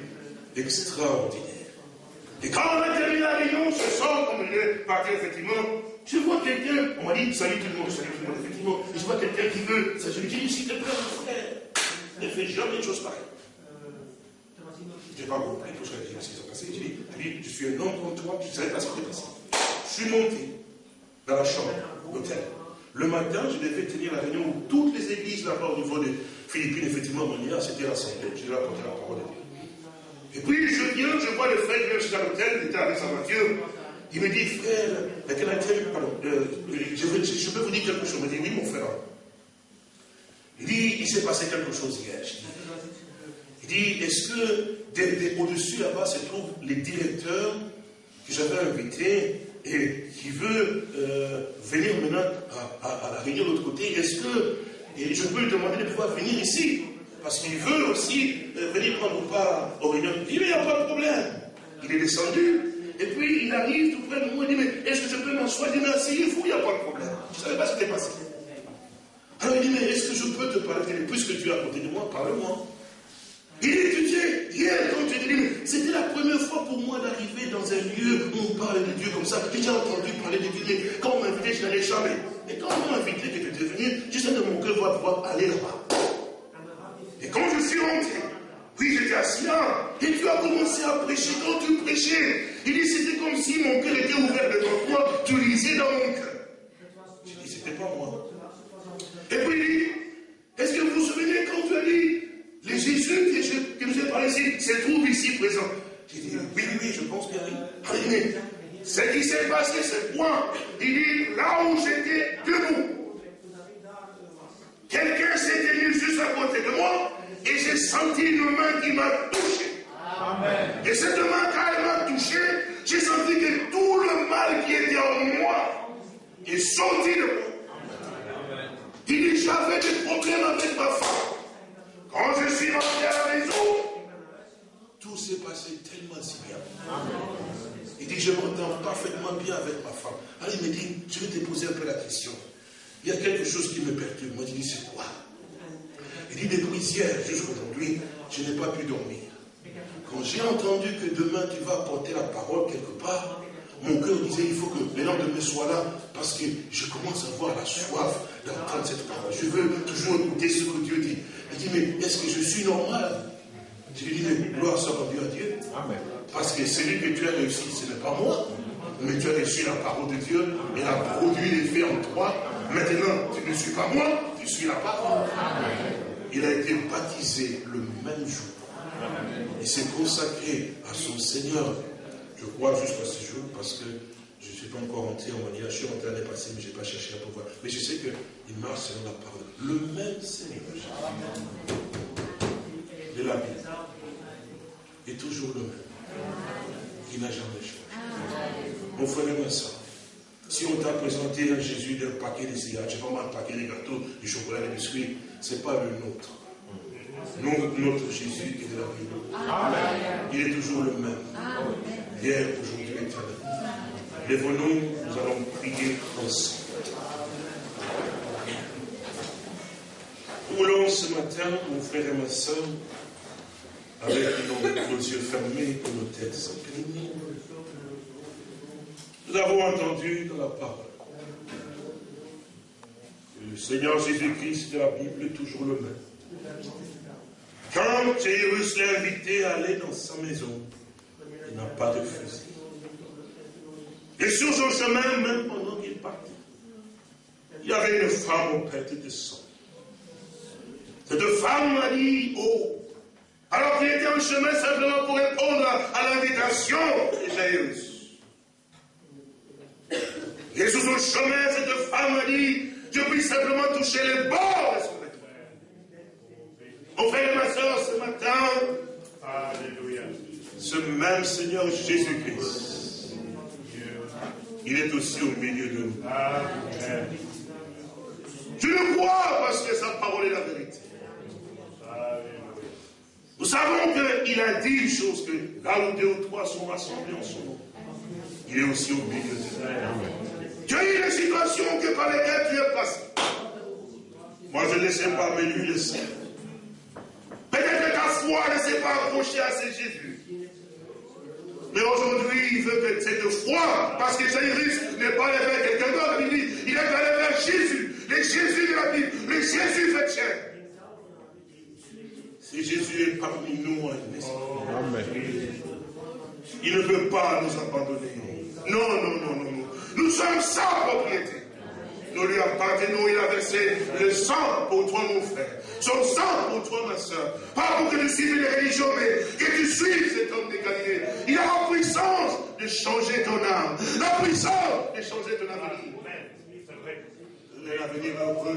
extraordinaire. Et quand on a terminé la réunion, ce soir, il est parti, effectivement, je vois quelqu'un, on m'a dit, salut tout le monde, salut tout le monde, effectivement, et je vois quelqu'un qui veut, ça je lui dis, s'il te plaît, mon frère, ne fais jamais une chose pareille. Je n'ai pas compris tout ce qui s'est passé. J'ai dit, je suis un homme comme toi, je ne savais pas ce qui s'est passé. Je suis monté dans la chambre d'hôtel. Le matin, je devais tenir la réunion où toutes les églises là-bas au niveau de Philippines, effectivement, Monia, c'était rassemblé. Je devais apporter la parole de Dieu. Et puis je viens, je vois le frère qui vient jusqu'à l'hôtel, il était avec sa voiture. Il me dit, frère, euh, je, veux, je, peux vous dire quelque chose? Il me dit, oui, mon frère. Il dit, il s'est passé quelque chose hier. Il dit, est-ce que au-dessus là-bas se trouvent les directeurs que j'avais invités et qui veut euh, venir maintenant à, la réunion de l'autre côté Est-ce que et je peux lui demander de pouvoir venir ici? Parce qu'il veut aussi euh, venir prendre part aux réunions. Il dit, mais il n'y a pas de problème. Il est descendu, et puis il arrive tout près de moi, il dit, mais est-ce que je peux m'asseoir? Il dit, mais asseyez-vous, il n'y a pas de problème. Je ne savais pas ce qui était passé. Alors il dit, mais est-ce que je peux te parler? Puisque tu es à côté de moi, parle-moi. Il étudiait hier, quand tu dit, c'était la première fois pour moi d'arriver dans un lieu où on parle de Dieu comme ça. J'ai entendu parler de Dieu, mais quand on m'a invité, je n'allais jamais. Et quand on m'a invité que tu es venu, je sais de mon cœur va pouvoir aller là-bas. Et quand je suis rentré, oui, j'étais assis là, et tu as commencé à prêcher. Quand tu prêchais, il dit, c'était comme si mon cœur était ouvert devant toi, tu lisais dans mon cœur. J'ai dit, c'était pas moi. Et puis il dit, est-ce que vous vous souvenez quand tu as dit, les Jésus que, nous ai parlé ici, se trouvent ici présents J'ai dit, oui, oui, je pense bien, oui. Ce qui s'est passé, c'est quoi Il dit, là où j'étais debout, Quelqu'un s'est tenu juste à côté de moi et j'ai senti une main qui m'a touché. Et cette main, quand elle m'a touché, j'ai senti que tout le mal qui était en moi est sorti de moi. Il dit j'avais des problèmes avec ma femme. Quand je suis rentré à la maison, tout s'est passé tellement si bien. Il dit je m'entends parfaitement bien avec ma femme. Alors il me dit je vais te poser un peu la question. Il y a quelque chose qui me perturbe. Moi, je dis, c'est quoi? Il dit, depuis hier jusqu'aujourd'hui, je n'ai pas pu dormir. Quand j'ai entendu que demain tu vas apporter la parole quelque part, mon cœur disait, il faut que les lendemain soit là, parce que je commence à avoir la soif d'entendre cette parole. Je veux toujours écouter ce que Dieu dit. Il dit, mais est-ce que je suis normal? Je lui dis, mais gloire soit rendue à Dieu. Parce que celui que tu as réussi, ce n'est pas moi, mais tu as reçu la parole de Dieu, et elle a produit l'effet en toi, Maintenant, tu ne suis pas moi, tu suis la parole. Il a été baptisé le même jour. Il s'est consacré à son Seigneur, je crois, jusqu'à ce jour, parce que je ne suis pas encore rentré en manière. Je suis rentré l'année passée, mais je n'ai pas cherché à pouvoir. Mais je sais qu'il marche selon la parole. Le même Seigneur de la Bible est toujours le même. Il n'a jamais changé. Mon frère et ma soeur, si on t'a présenté un Jésus d'un paquet de cigarettes, je sais pas moi, un paquet de gâteaux, du chocolat, des biscuits, ce n'est pas le nôtre. notre Jésus est de la Bible. Il est toujours le même. Hier, aujourd'hui, éternellement. Lèvons-nous, nous allons prier ensemble. Roulons ce matin, mon frère et ma soeur, avec nos, yeux fermés et nos têtes inclinées. Nous avons entendu dans la parole que le Seigneur Jésus-Christ de la Bible est toujours le même. Quand Jérusalem l'a invité à aller dans sa maison, il n'a pas de fusil. Et sur son chemin, même pendant qu'il partait, il y avait une femme au perte de sang. Cette femme m'a dit, oh, alors qu'il était en chemin simplement pour répondre à, l'invitation de Jairus. Et sur son chemin, cette femme m'a dit, je puis simplement toucher les bords de son vêtement. Mon frère et ma soeur, ce matin, Alléluia. ce même Seigneur Jésus-Christ, il est aussi au milieu de nous. Amen. Je le crois parce que sa parole est la vérité. Nous savons qu'il a dit une chose, que là où deux ou trois sont rassemblés en son nom, il est aussi au milieu de nous. Tu as eu des situations que par lesquelles tu es passé. Moi, je ne sais pas, mais lui le sait. Peut-être que ta foi ne s'est pas accrochée à ce Jésus. Mais aujourd'hui, il veut que cette foi, parce que Jairus n'est pas allé vers quelqu'un d'autre, il dit, il est allé vers Jésus, le Jésus de la Bible, le Jésus fait chair. Si Jésus est parmi nous, Amen. il ne veut pas nous abandonner. Non, non, non, non, non. Nous sommes sa propriété. Nous lui appartenons, il a versé le sang pour toi, mon frère. Son sang pour toi, ma soeur. Pas pour que tu suives les religions, mais que tu suives cet homme de Galilée. Il a la puissance de changer ton âme. La puissance de changer ton avenir. L'avenir heureux.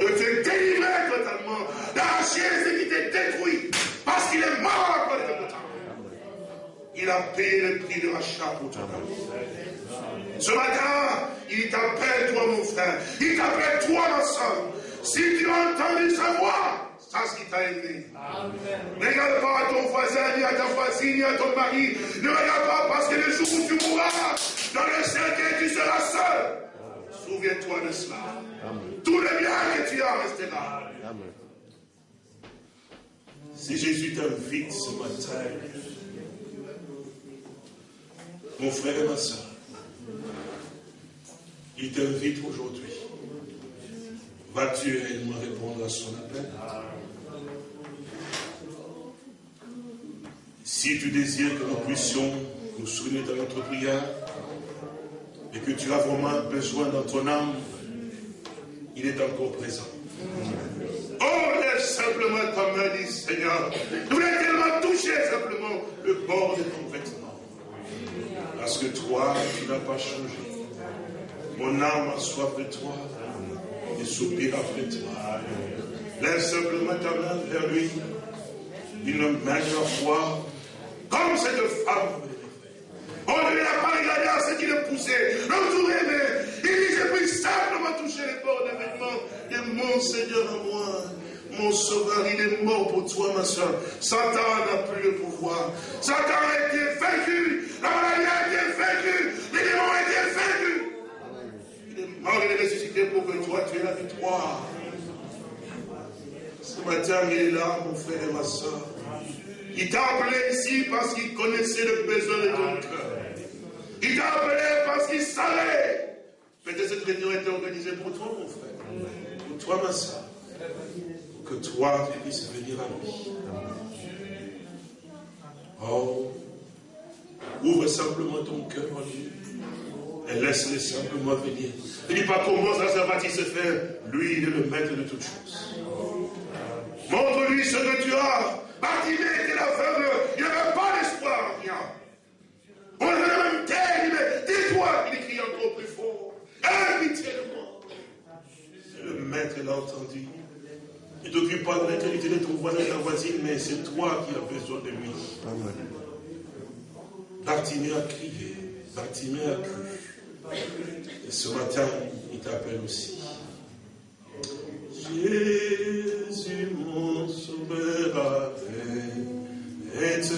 De te délivrer totalement. D'arracher ce qui t'est détruit. Parce qu'il est mort à de temps. Il a payé le prix de rachat pour ton âme. Ce matin, il t'appelle, toi, mon frère. Il t'appelle, toi, ma soeur. Si tu as entendu sa voix, sache qu'il t'a aimé. Ne regarde pas à ton voisin, ni à ta voisine, ni à ton mari. Ne regarde pas parce que le jour où tu mourras, dans le cercueil, tu seras seul. Souviens-toi de cela. Tout le bien que tu as restera. Amen. Si Jésus t'invite ce matin, mon frère et ma soeur, il t'invite aujourd'hui. Vas-tu réellement répondre à son appel? Si tu désires que nous puissions nous souvenir dans notre prière et que tu as vraiment besoin dans ton âme, il est encore présent. Oh, laisse simplement ta main, dit Seigneur. Je voulais tellement toucher simplement le bord de ton vêtement. Parce que toi, tu n'as pas changé. Mon âme a soif de toi soupire après toi. Lève simplement ta main vers lui. Une de foi, comme cette femme. On ne l'a pas regardé à ce qui le poussait, l'entourait, mais il dit, je puis simplement toucher les bords des vêtements de mon Seigneur à moi. Mon sauveur, il est mort pour toi, ma soeur. Satan n'a plus le pouvoir. Satan a été vaincu. La maladie a été vaincue. Il est ressuscité pour que toi, tu aies la victoire. Ce matin, il est là, mon frère et ma soeur. Il t'a appelé ici parce qu'il connaissait le besoin de ton cœur. Il t'a appelé parce qu'il savait. Peut-être cette réunion était organisée pour toi, mon frère. Pour toi, ma soeur. Pour que toi, tu puisses venir à lui. Oh, ouvre simplement ton cœur à lui. Et laisse-le simplement venir. Ne dis pas comment ça, va-t-il se faire. Lui, il est le maître de toutes choses. Montre-lui ce que tu as. Bartimée était la veuve, il n'avait pas d'espoir en rien. On le même terre, il dit, dis-toi, il crie encore plus fort. Invitez le. Le maître l'a entendu. Il ne t'occupe pas de l'intégrité de ton voisin, ta voisine, mais c'est toi qui as besoin de lui. Bartimée a crié, Bartimée a cru. Et ce matin, il t'appelle aussi. Jésus, mon sauveur, arrête,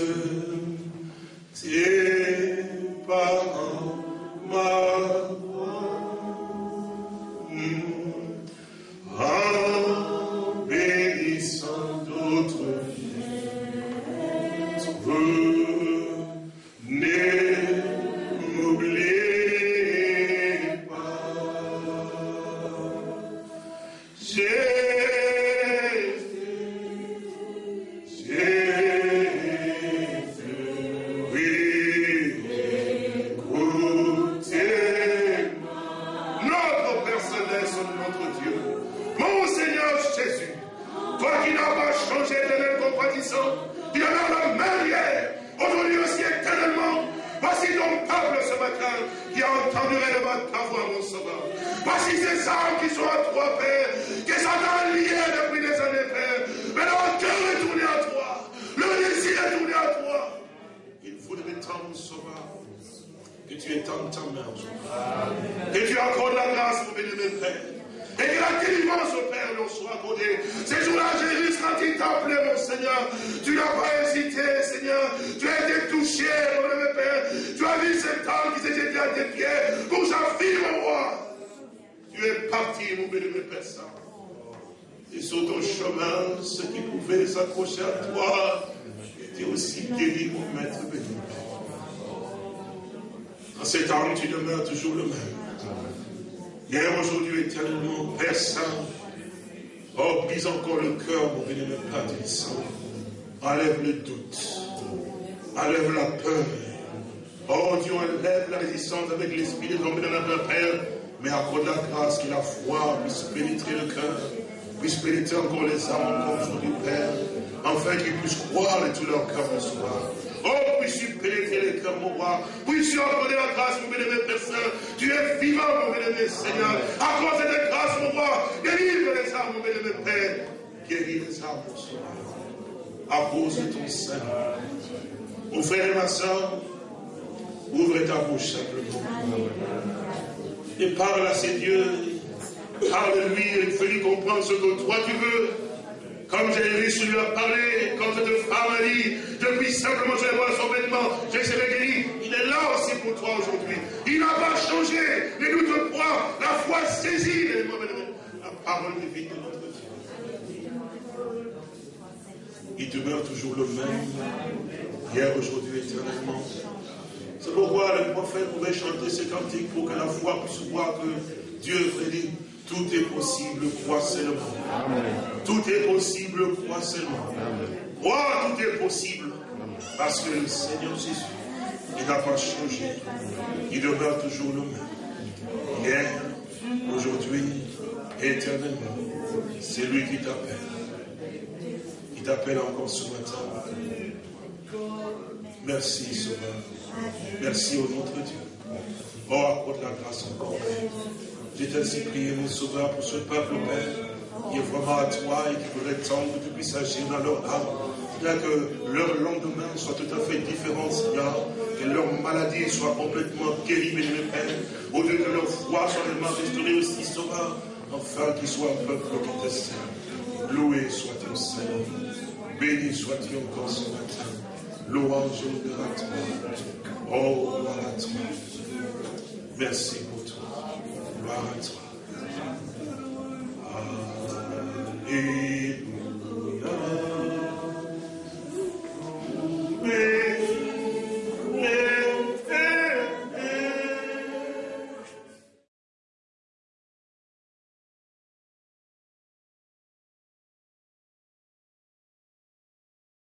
tes parents, ma en bénissant d'autres ne tu accordes la grâce, mon béni, Père. Et que la délivrance au Père leur soit accordée. Ces jours-là, Jésus, quand il t'appelait, mon Seigneur, tu n'as pas hésité, Seigneur. Tu as été touché, mon béni, Père. Tu as vu cet homme qui jeté à tes pieds pour sa fille, mon roi. Tu es parti, mon béni, Père Saint. Et sur ton chemin, ceux qui pouvaient s'accrocher à toi étaient aussi guéris, mon maître béni. En cet homme, tu demeures toujours le même. Hier, aujourd'hui, éternellement, Père Saint, oh, brise encore le cœur, mon béni, Père Saint. Enlève le doute, enlève la peur. Oh Dieu, enlève la résistance avec l'esprit de de notre Père, mais accorde la grâce que la foi puisse pénétrer le cœur, puisse pénétrer encore les âmes encore aujourd'hui, Père, afin qu'ils puissent croire de tout leur cœur ce soir. Puisses-tu pénétrer les cœurs, mon roi. Puisses-tu accorder la grâce, mon bénémoine Père Saint. Tu es vivant, mon bénémoine Seigneur. Accorde cette grâce, mon roi. Délivre les âmes, mon bénémoine Père. Guéris les âmes, mon cause de ton sein. Mon frère et ma soeur, ouvre ta bouche simplement. Et parle à ces dieux. Parle-lui et fais-lui comprendre ce que toi tu veux. Comme Jésus lui a parlé, comme cette femme a dit, depuis simplement je voir son vêtement, je serai guéri. Il est là aussi pour toi aujourd'hui. Il n'a pas changé. Ne doute pas. La foi saisit la parole de vie de notre Dieu. Il demeure toujours le même, hier, aujourd'hui, éternellement. C'est pourquoi le prophète pouvait chanter ces cantiques pour que la foi puisse voir que Dieu dit tout est possible, crois seulement. Tout est possible, crois seulement. Crois, tout est possible. Parce que le Seigneur Jésus, il n'a pas changé. Il demeure toujours le même. Hier, aujourd'hui, éternellement. C'est lui qui t'appelle. Il t'appelle encore ce matin. Merci, Sauveur. Merci au notre Dieu. Oh, accorde la grâce encore. J'ai ainsi prié, mon Sauveur, pour ce peuple, Père, qui est vraiment à toi et qui voudrait tant que tu puisses agir dans leur âme. Bien que leur lendemain soit tout à fait différent, Seigneur, que leur maladie soit complètement guérie, mes Père, au lieu que leur foi soit vraiment restaurée aussi, Sauveur, afin qu'ils soient un peuple qui te sert. Loué soit ton Seigneur. Béni sois-tu encore ce matin. Louange honneur à toi. Oh, gloire à toi. Merci pour battle. Hallelujah.